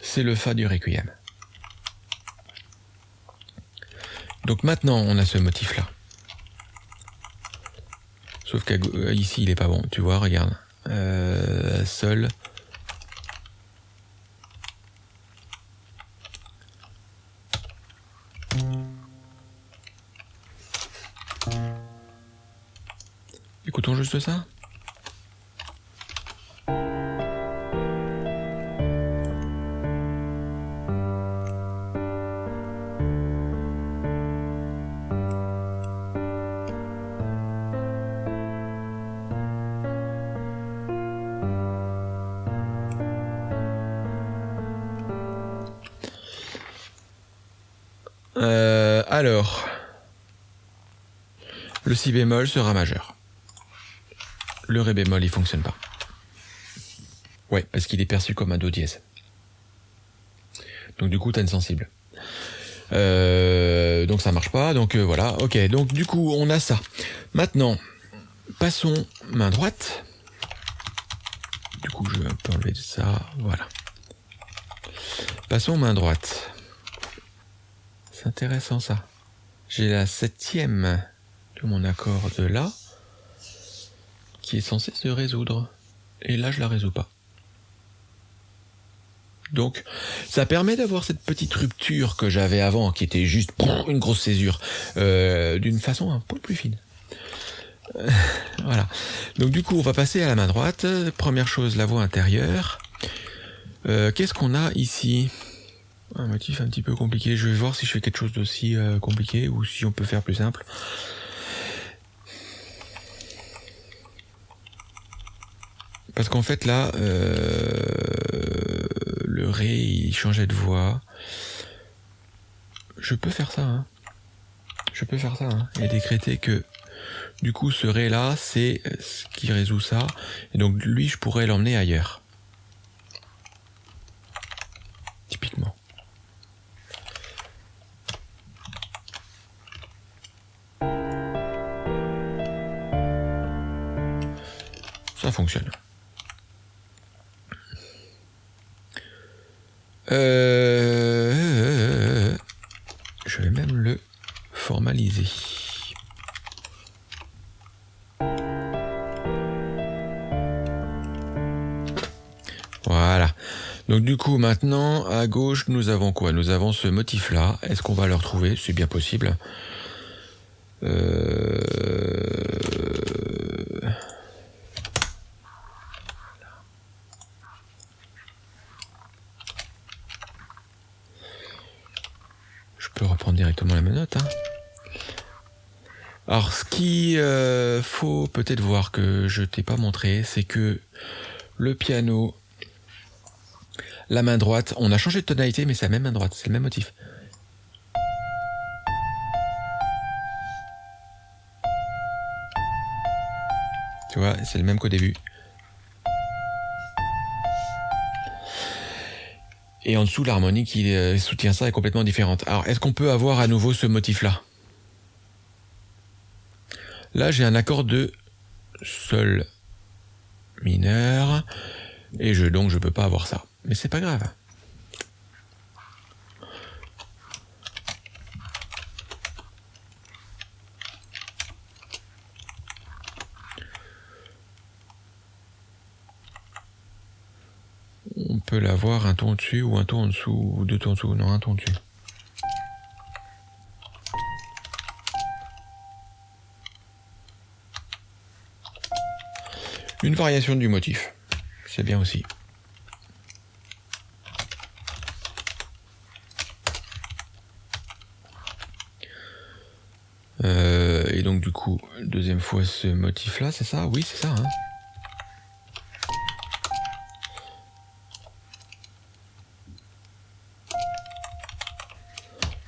c'est le Fa du Requiem. Donc maintenant on a ce motif là. Sauf qu'ici il est pas bon, tu vois, regarde. Euh, sol. Écoutons juste ça. Si bémol sera majeur. Le ré bémol, il fonctionne pas. Ouais, parce qu'il est perçu comme un do dièse. Donc du coup, t'as une sensible. Euh, donc ça marche pas, donc euh, voilà, ok, donc du coup on a ça. Maintenant, passons main droite. Du coup je peux enlever ça, voilà. Passons main droite. C'est intéressant ça j'ai la septième mon accord de La qui est censée se résoudre. Et là, je la résous pas. Donc, ça permet d'avoir cette petite rupture que j'avais avant, qui était juste une grosse césure, euh, d'une façon un peu plus fine. Euh, voilà. Donc du coup, on va passer à la main droite. Première chose, la voix intérieure. Euh, qu'est-ce qu'on a ici? Un motif un petit peu compliqué. Je vais voir si je fais quelque chose d'aussi compliqué ou si on peut faire plus simple. Parce qu'en fait là, euh, le ré il changeait de voix. Je peux faire ça, hein. Je peux faire ça, hein, et décréter que du coup ce ré là, c'est ce qui résout ça, et donc lui je pourrais l'emmener ailleurs. Typiquement. Ça fonctionne. Euh, je vais même le formaliser. Voilà. Donc du coup maintenant à gauche nous avons quoi? Nous avons ce motif là. Est-ce qu'on va le retrouver? C'est bien possible. Euh... reprendre la. Hein. Alors, ce qu'il euh, faut peut-être voir que je t'ai pas montré, c'est que le piano, la main droite, on a changé de tonalité, mais c'est la même main droite, c'est le même motif. Tu vois, c'est le même qu'au début. Et en dessous, l'harmonie qui euh, soutient ça est complètement différente. Alors, est-ce qu'on peut avoir à nouveau ce motif-là? Là, j'ai un accord de Sol mineur, et je, donc je peux pas avoir ça. Mais c'est pas grave. Peut l'avoir un ton dessus ou un ton en dessous ou deux tons en dessous. Non, un ton dessus. Une variation du motif. C'est bien aussi. Euh, et donc du coup, deuxième fois ce motif là, c'est ça? Oui, c'est ça. Hein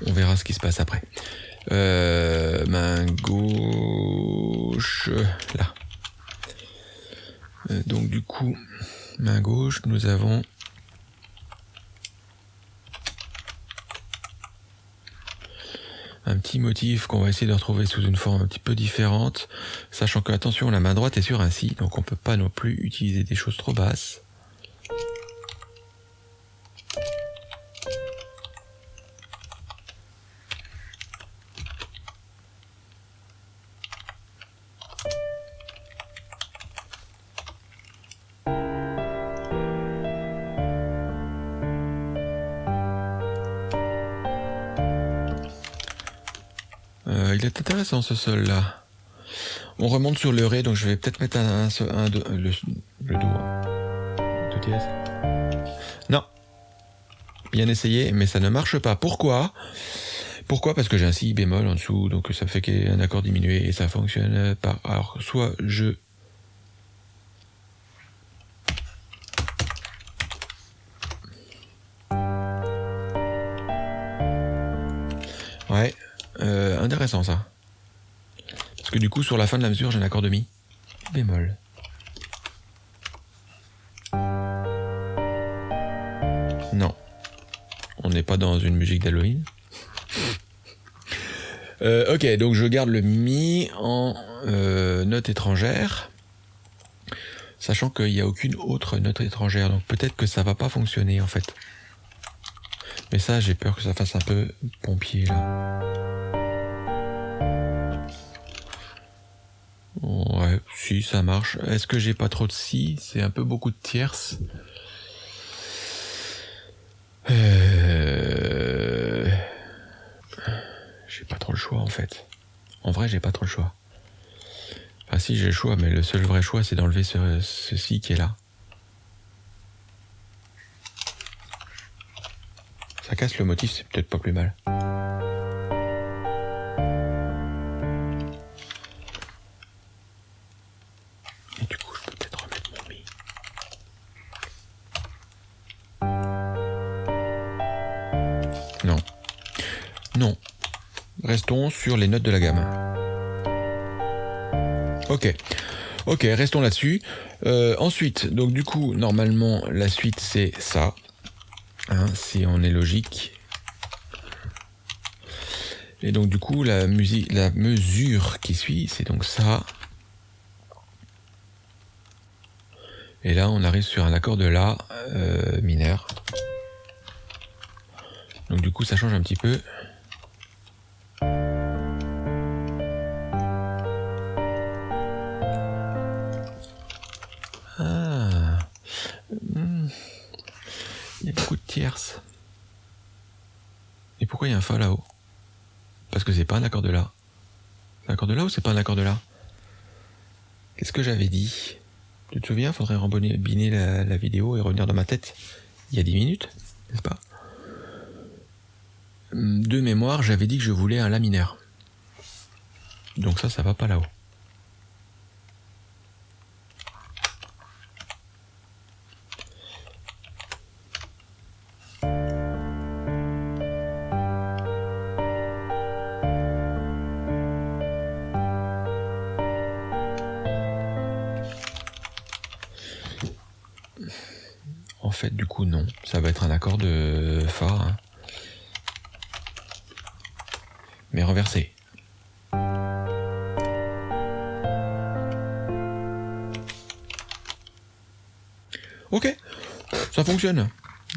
On verra ce qui se passe après. Euh, main gauche, là. Euh, donc du coup, main gauche, nous avons un petit motif qu'on va essayer de retrouver sous une forme un petit peu différente, sachant que attention, la main droite est sur un si, donc on peut pas non plus utiliser des choses trop basses. Ce sol là. On remonte sur le ré, donc je vais peut-être mettre un, un, le, le do. Non. Bien essayé, mais ça ne marche pas. Pourquoi? Pourquoi? Parce que j'ai un si bémol en dessous, donc ça fait qu'il un accord diminué et ça fonctionne pas. Alors, soit je Ouais, euh, intéressant ça. Sur la fin de la mesure, j'ai un accord de mi bémol. Non. On n'est pas dans une musique d'Halloween. Euh, ok, donc je garde le mi en euh, note étrangère, sachant qu'il n'y a aucune autre note étrangère, donc peut-être que ça va pas fonctionner en fait. Mais ça, j'ai peur que ça fasse un peu pompier là. Ouais, si, ça marche. Est-ce que j'ai pas trop de si? C'est un peu beaucoup de tierces. Euh... J'ai pas trop le choix en fait. En vrai, j'ai pas trop le choix. Enfin si, j'ai le choix, mais le seul vrai choix, c'est d'enlever ce, ceci qui est là. Ça casse le motif, c'est peut-être pas plus mal. Sur les notes de la gamme. Ok. Ok, restons là-dessus. Euh, ensuite, donc du coup, normalement, la suite c'est ça. Hein, si on est logique. Et donc du coup, la musique, la mesure qui suit, c'est donc ça. Et là, on arrive sur un accord de La euh, mineur. Donc du coup, ça change un petit peu. Il y a un Fa là-haut? Parce que c'est pas un accord de La. Un accord de La ou c'est pas un accord de La? Qu'est-ce que j'avais dit? Tu te souviens? Faudrait rembobiner la, la vidéo et revenir dans ma tête il y a 10 minutes, n'est-ce pas? De mémoire, j'avais dit que je voulais un laminaire. Donc ça, ça va pas là-haut. Du coup, non. Ça va être un accord de Fa. Hein. mais renversé. Ok, ça fonctionne.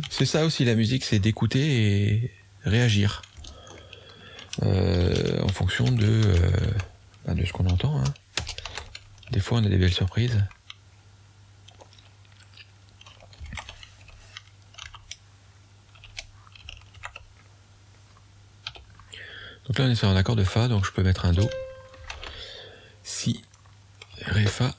C'est ça aussi la musique, c'est d'écouter et réagir. Euh, en fonction de, euh, bah, de ce qu'on entend. Hein. Des fois on a des belles surprises. Là on est sur un accord de Fa, donc je peux mettre un Do. Si, Ré, Fa.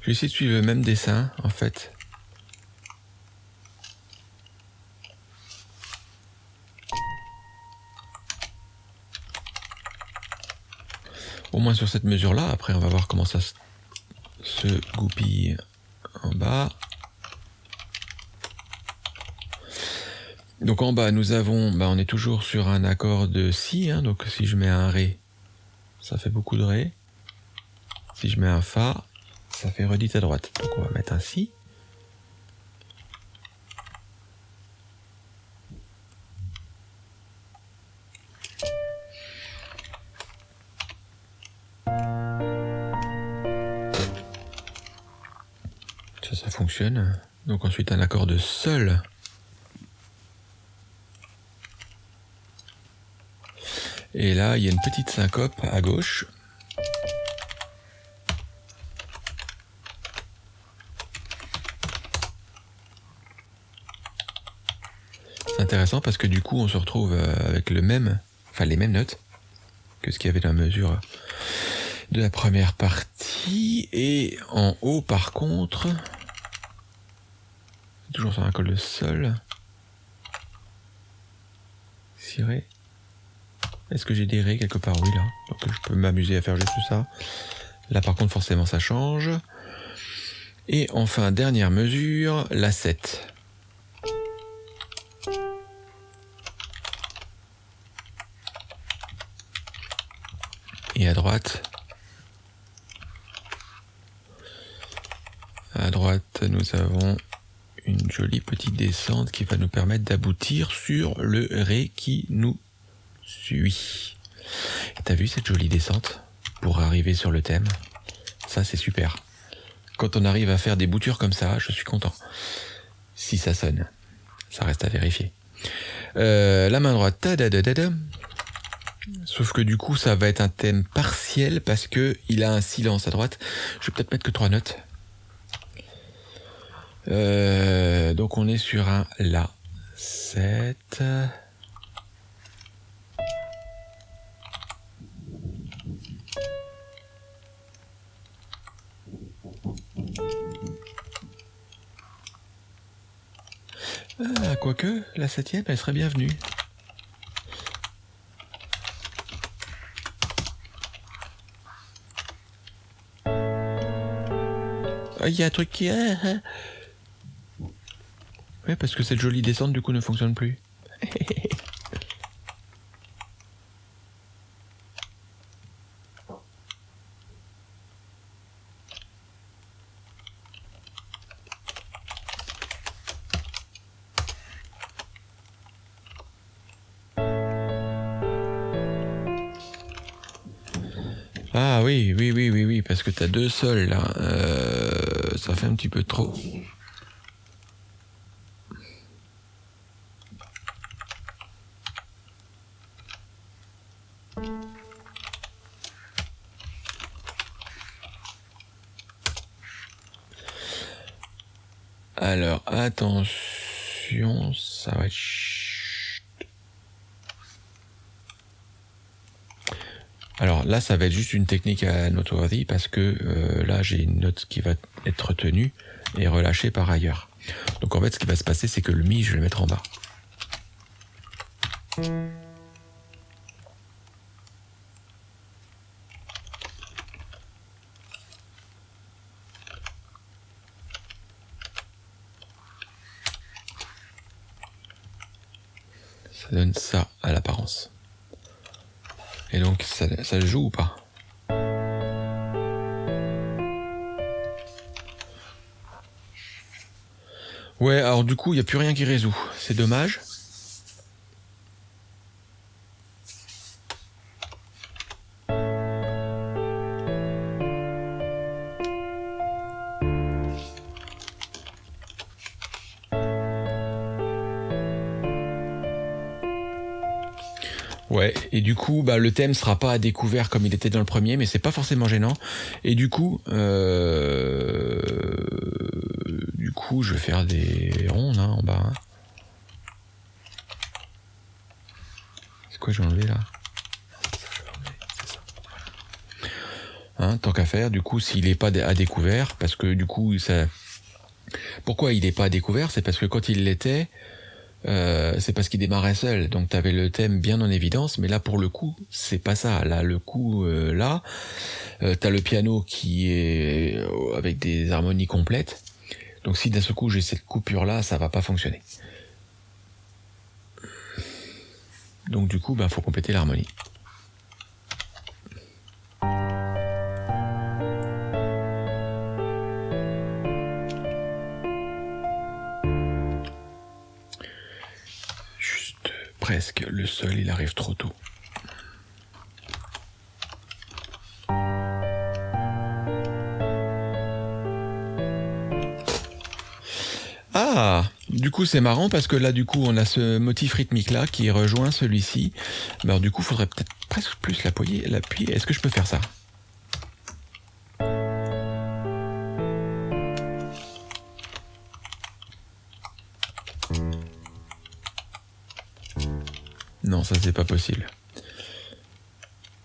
Je vais essayer de suivre le même dessin en fait. Au moins sur cette mesure là, après on va voir comment ça se goupille en bas. Donc en bas, nous avons, bah, on est toujours sur un accord de Si, hein, donc si je mets un Ré, ça fait beaucoup de Ré. Si je mets un Fa, ça fait redite à droite. Donc on va mettre un Si. Ça, ça fonctionne. Donc ensuite un accord de Sol. Et là, il y a une petite syncope à gauche. C'est intéressant parce que du coup, on se retrouve euh, avec les mêmes notes que ce qu'il y avait dans la mesure de la première partie. Et en haut, par contre, toujours sur un col de sol. Ciré. Est-ce que j'ai des raies quelque part? Oui, là. Donc je peux m'amuser à faire juste ça. Là, par contre, forcément, ça change. Et enfin, dernière mesure, la 7. Et à droite, à droite, nous avons une jolie petite descente qui va nous permettre d'aboutir sur le Ré qui nous suis. T'as vu cette jolie descente pour arriver sur le thème? Ça, c'est super. Quand on arrive à faire des boutures comme ça, je suis content. Si ça sonne, ça reste à vérifier. Euh, la main droite, ta -da -da -da sauf que du coup, ça va être un thème partiel parce que il a un silence à droite. Je vais peut-être mettre que trois notes. Euh, donc on est sur un La 7. Ah, quoique, la septième, elle serait bienvenue. Ah, il y a un truc qui... Hein, hein. Ouais, parce que cette jolie descente, du coup, ne fonctionne plus. parce que t'as deux sols là. Euh, ça fait un petit peu trop. Alors, attention, ça va être... Alors là, ça va être juste une technique à notoriété parce que euh, là, j'ai une note qui va être tenue et relâchée par ailleurs. Donc en fait, ce qui va se passer, c'est que le mi, je vais le mettre en bas. Coup, il n'y a plus rien qui résout. C'est dommage. Ouais, et du coup, bah, le thème sera pas à découvert comme il était dans le premier, mais c'est pas forcément gênant. Et du coup, euh... coup, je vais faire des rondes hein, en bas. Hein. C'est quoi j'ai enlevé là? Hein, tant qu'à faire, du coup, s'il n'est pas à découvert, parce que du coup, ça... Pourquoi il n'est pas à découvert? C'est parce que quand il l'était, euh, c'est parce qu'il démarrait seul, donc tu avais le thème bien en évidence, mais là pour le coup, c'est pas ça. Là, le coup, euh, là, euh, t'as le piano qui est avec des harmonies complètes. Donc si d'un seul coup j'ai cette coupure là, ça va pas fonctionner. Donc du coup, bah faut compléter l'harmonie. presque. Le sol, il arrive trop tôt. Du coup, c'est marrant parce que là, du coup, on a ce motif rythmique-là qui rejoint celui-ci. Alors, du coup, faudrait peut-être presque plus l'appuyer. Est-ce que je peux faire ça? Non, ça c'est pas possible.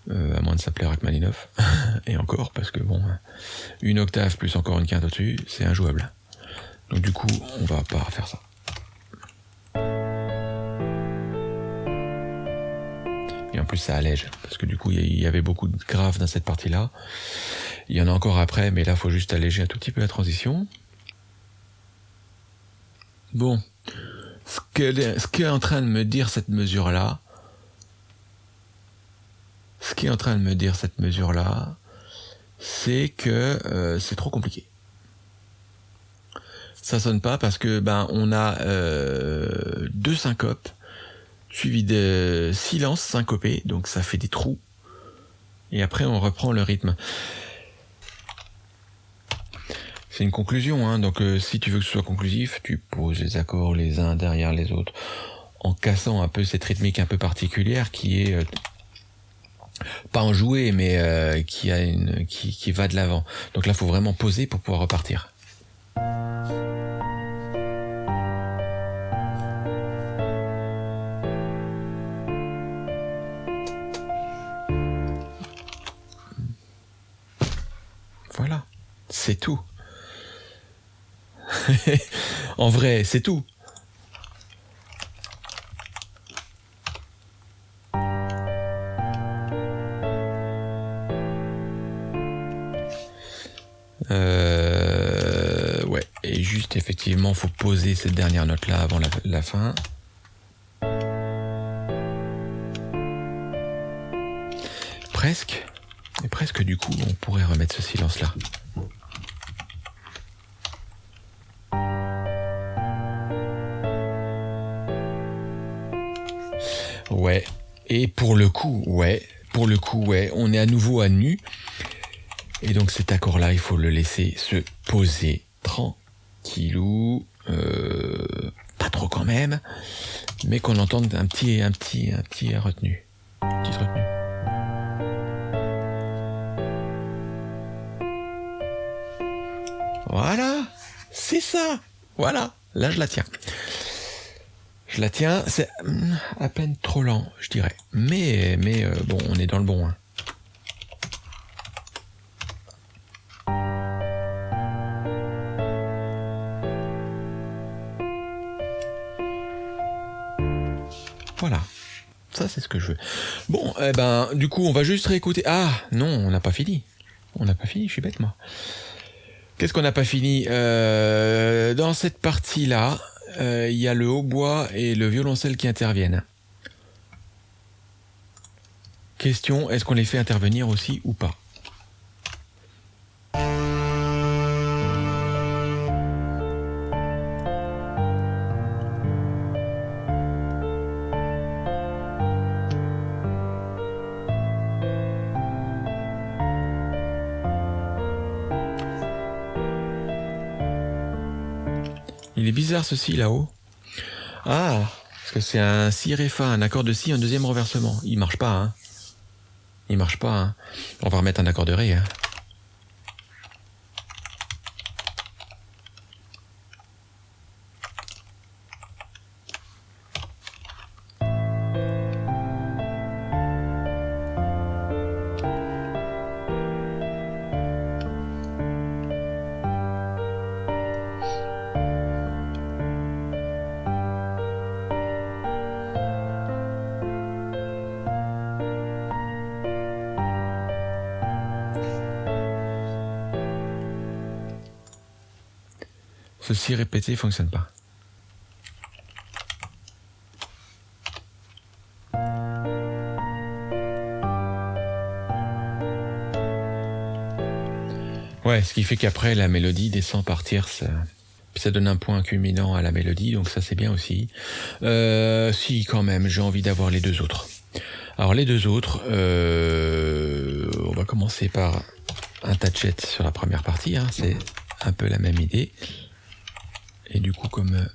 Euh, à moins de s'appeler Rachmaninoff. Et encore, parce que bon, une octave plus encore une quinte au-dessus, c'est injouable. Donc du coup, on va pas faire ça. Plus, ça allège, parce que du coup, il y avait beaucoup de graves dans cette partie-là. Il y en a encore après, mais là, faut juste alléger un tout petit peu la transition. Bon, ce qu'est ce est en train de me dire cette mesure-là, ce qui est en train de me dire cette mesure-là, c'est que euh, c'est trop compliqué. Ça sonne pas parce que ben on a euh, deux syncopes suivis de silence syncopé, donc ça fait des trous. Et après on reprend le rythme. C'est une conclusion, hein. donc euh, si tu veux que ce soit conclusif, tu poses les accords les uns derrière les autres, en cassant un peu cette rythmique un peu particulière qui est euh, pas en jouer, mais euh, qui a une qui, qui va de l'avant. Donc là, faut vraiment poser pour pouvoir repartir. C'est tout. en vrai, c'est tout. si juste effectivement faut poser cette dernière note là avant la, fin. Presque. Et presque du coup on pourrait remettre ce silence là. Ouais. Et pour le coup, ouais. Pour le coup, ouais. On est à nouveau à nu. Et donc cet accord-là, il faut le laisser se poser tranquillou, euh, pas trop quand même, mais qu'on entende un petit, un petit, un petit retenu, petite retenue. Voilà, c'est ça. Voilà, là je la tiens. Je la tiens, c'est hmm, à peine trop lent, je dirais. Mais, mais euh, bon, on est dans le bon. Hein. Voilà. Ça, c'est ce que je veux. Bon, eh ben, du coup, on va juste réécouter. Ah, non, on n'a pas fini. On n'a pas fini, je suis bête, moi. Qu'est-ce qu'on n'a pas fini? Euh, Dans cette partie-là, euh, il y a le hautbois et le violoncelle qui interviennent. Question, est-ce qu'on les fait intervenir aussi ou pas? Ceci là-haut. Ah, parce que c'est un si ré fa, un accord de si, un deuxième renversement. Il marche pas, hein. Il marche pas, hein. On va remettre un accord de ré, hein. Ceci répété fonctionne pas. Ouais, ce qui fait qu'après la mélodie descend par tierce. Ça donne un point culminant à la mélodie, donc ça c'est bien aussi. Euh, si quand même, j'ai envie d'avoir les deux autres. Alors les deux autres, euh, on va commencer par un tachet sur la première partie, hein, c'est un peu la même idée. Et du coup, comme euh,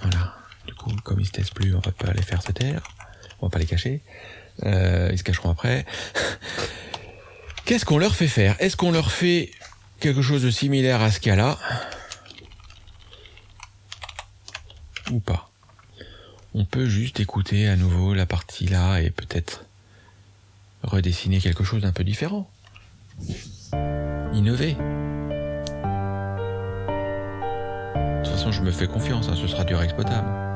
voilà, du coup, comme ils se taisent plus, on va pas les faire se taire. On va pas les cacher. Euh, ils se cacheront après. Qu'est-ce qu'on leur fait faire? Est-ce qu'on leur fait quelque chose de similaire à ce qu'il y a là? Ou pas? On peut juste écouter à nouveau la partie là et peut-être redessiner quelque chose d'un peu différent. Innover. Je me fais confiance, hein, ce sera du Rex potable.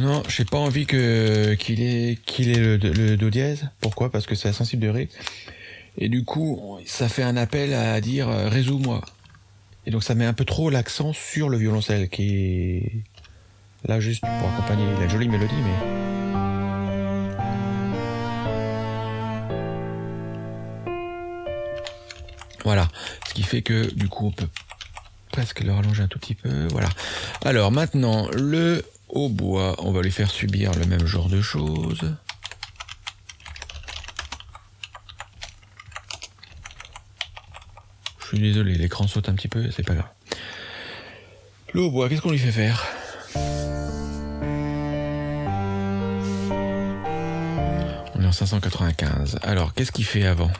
Non, j'ai pas envie qu'il ait qu'il ait le, do dièse. Pourquoi? Parce que c'est sensible de ré. Et du coup, ça fait un appel à dire euh, résous-moi. Et donc ça met un peu trop l'accent sur le violoncelle qui est là juste pour accompagner la jolie mélodie. Voilà. Ce qui fait que du coup on peut presque le rallonger un tout petit peu. Voilà. Alors maintenant, le hautbois, on va lui faire subir le même genre de choses. Je suis désolé, l'écran saute un petit peu, c'est pas grave. Le hautbois, qu'est-ce qu'on lui fait faire? On est en 595. Alors, qu'est-ce qu'il fait avant?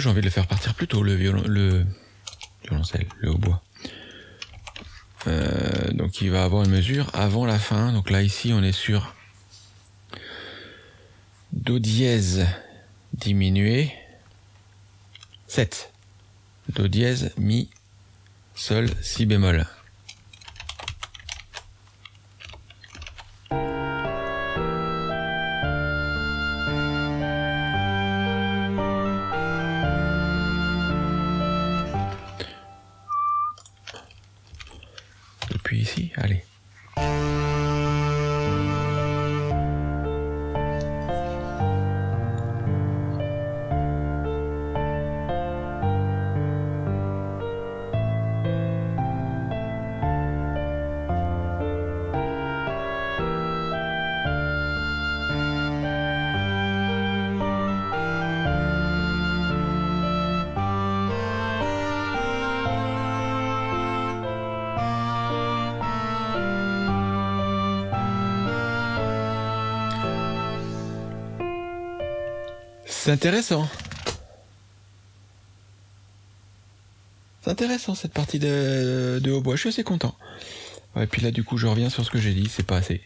J'ai envie de le faire partir plus tôt, le violon, le violoncelle, le hautbois. Euh, donc il va avoir une mesure avant la fin. Donc là ici on est sur Do dièse diminué. 7. Do dièse, Mi, Sol, Si bémol. C'est intéressant. C'est intéressant cette partie de, de hautbois, je suis assez content. Et puis là du coup je reviens sur ce que j'ai dit, c'est pas assez.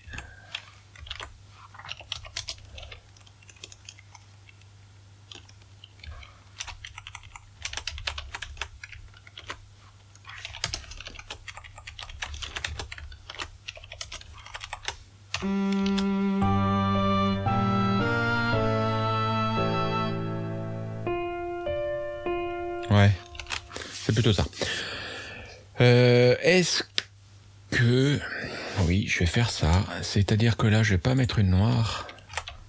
C'est-à-dire que là, je vais pas mettre une noire.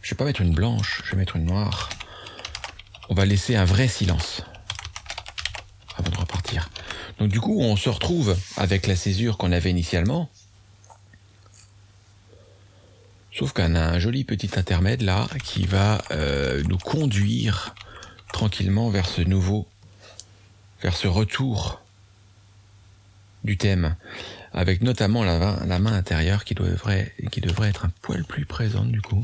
Je vais pas mettre une blanche, je vais mettre une noire. On va laisser un vrai silence. Avant de repartir. Donc du coup, on se retrouve avec la césure qu'on avait initialement. Sauf qu'on a un joli petit intermède là qui va euh, nous conduire tranquillement vers ce nouveau vers ce retour du thème, avec notamment la, main intérieure qui devrait, qui devrait être un poil plus présente du coup.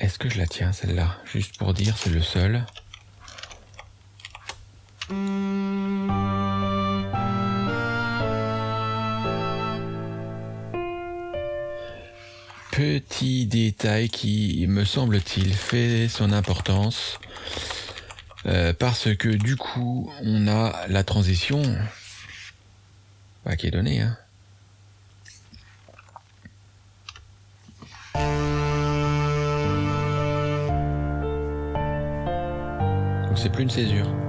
Est-ce que je la tiens celle-là? Juste pour dire, c'est le seul. Détail qui, me semble-t-il, fait son importance. Euh, parce que du coup, on a la transition bah, qui est donnée. Hein. Donc c'est plus une césure.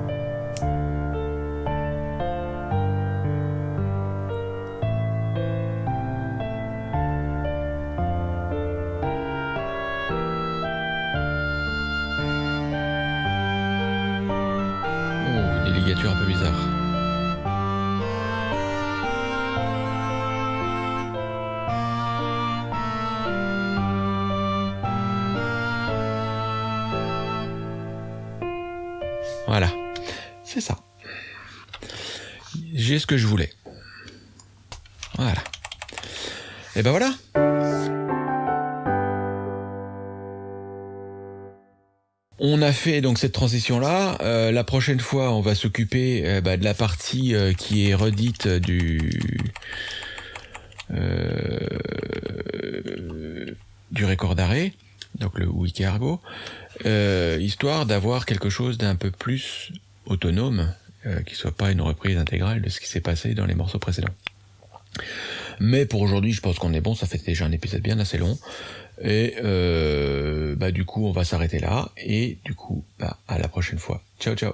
Un peu bizarre. Voilà, c'est ça. J'ai ce que je voulais. Voilà. Et ben voilà. A fait donc cette transition là. Euh, la prochaine fois, on va s'occuper euh, bah, de la partie euh, qui est redite du du record d'arrêt, donc le wiki argo, histoire d'avoir quelque chose d'un peu plus autonome, qui soit pas une reprise intégrale de ce qui s'est passé dans les morceaux précédents. Mais pour aujourd'hui, je pense qu'on est bon. Ça fait déjà un épisode bien assez long. Et euh, bah du coup, on va s'arrêter là. Et du coup, bah, à la prochaine fois. Ciao, ciao.